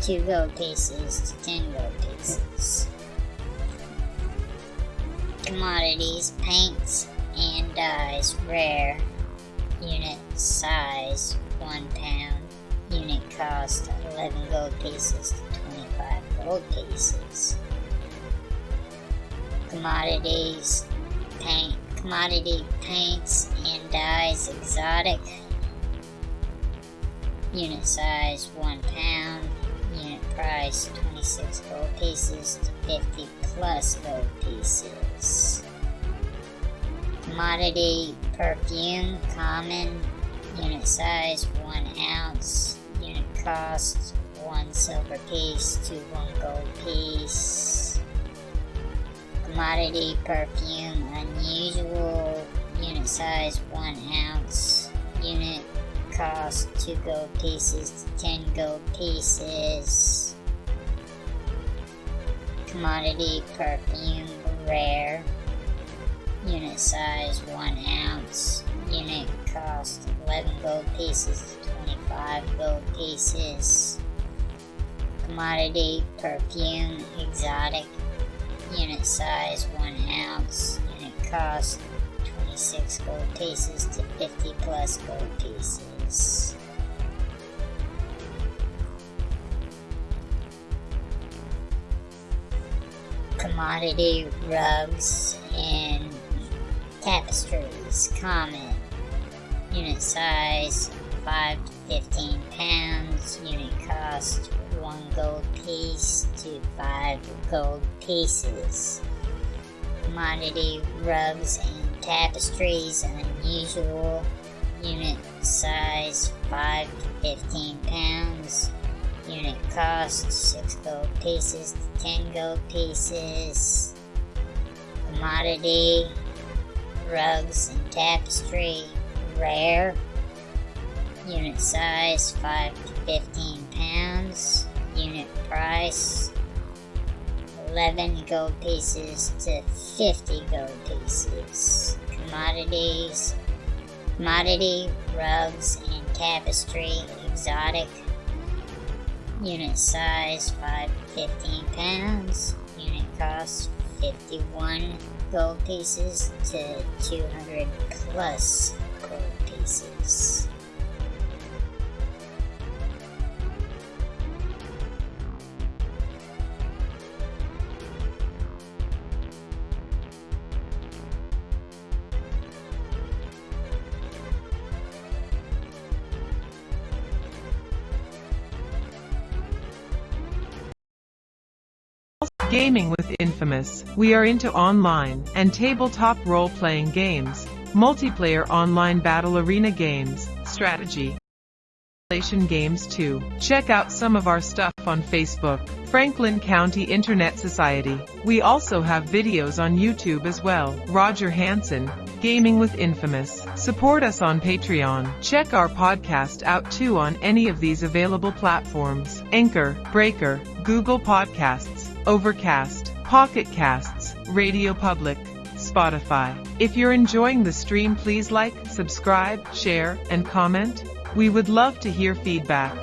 Two gold pieces to ten gold pieces. Commodities, paints, and dyes, rare. Unit size, 1 pound. Unit cost, 11 gold pieces to 25 gold pieces. Commodities, paint, commodity paints and dyes, exotic. Unit size, 1 pound. Unit price, 26 gold pieces to 50 plus gold pieces. Commodity perfume, common, unit size 1 ounce, unit cost 1 silver piece to 1 gold piece. Commodity perfume, unusual, unit size 1 ounce, unit cost 2 gold pieces to 10 gold pieces. Commodity perfume, rare, unit size 1 ounce, unit cost 11 gold pieces to 25 gold pieces. Commodity perfume, exotic, unit size 1 ounce, and it costs 26 gold pieces to 50 plus gold pieces. Commodity rugs and tapestries, common. Unit size 5 to 15 pounds. Unit cost 1 gold piece to 5 gold pieces. Commodity rugs and tapestries, unusual. Unit size 5 to 15 pounds. Unit cost 6 gold pieces to 10 gold pieces. Commodity rugs and tapestry, rare. Unit size 5 to 15 pounds. Unit price 11 gold pieces to 50 gold pieces. Commodities, commodity, rugs, and tapestry, exotic. Unit size 5 to 15 pounds. Unit cost 51 gold pieces to 200 plus gold pieces. Gaming with Infamous. We are into online and tabletop role-playing games, multiplayer online battle arena games, strategy, simulation games too. Check out some of our stuff on Facebook, Franklin County Internet Society. We also have videos on YouTube as well. Roger Hanson, Gaming with Infamous. Support us on Patreon. Check our podcast out too on any of these available platforms. Anchor, Breaker, Google Podcasts, Overcast, Pocket Casts, Radio Public, Spotify. If you're enjoying the stream please like, subscribe, share, and comment. We would love to hear feedback.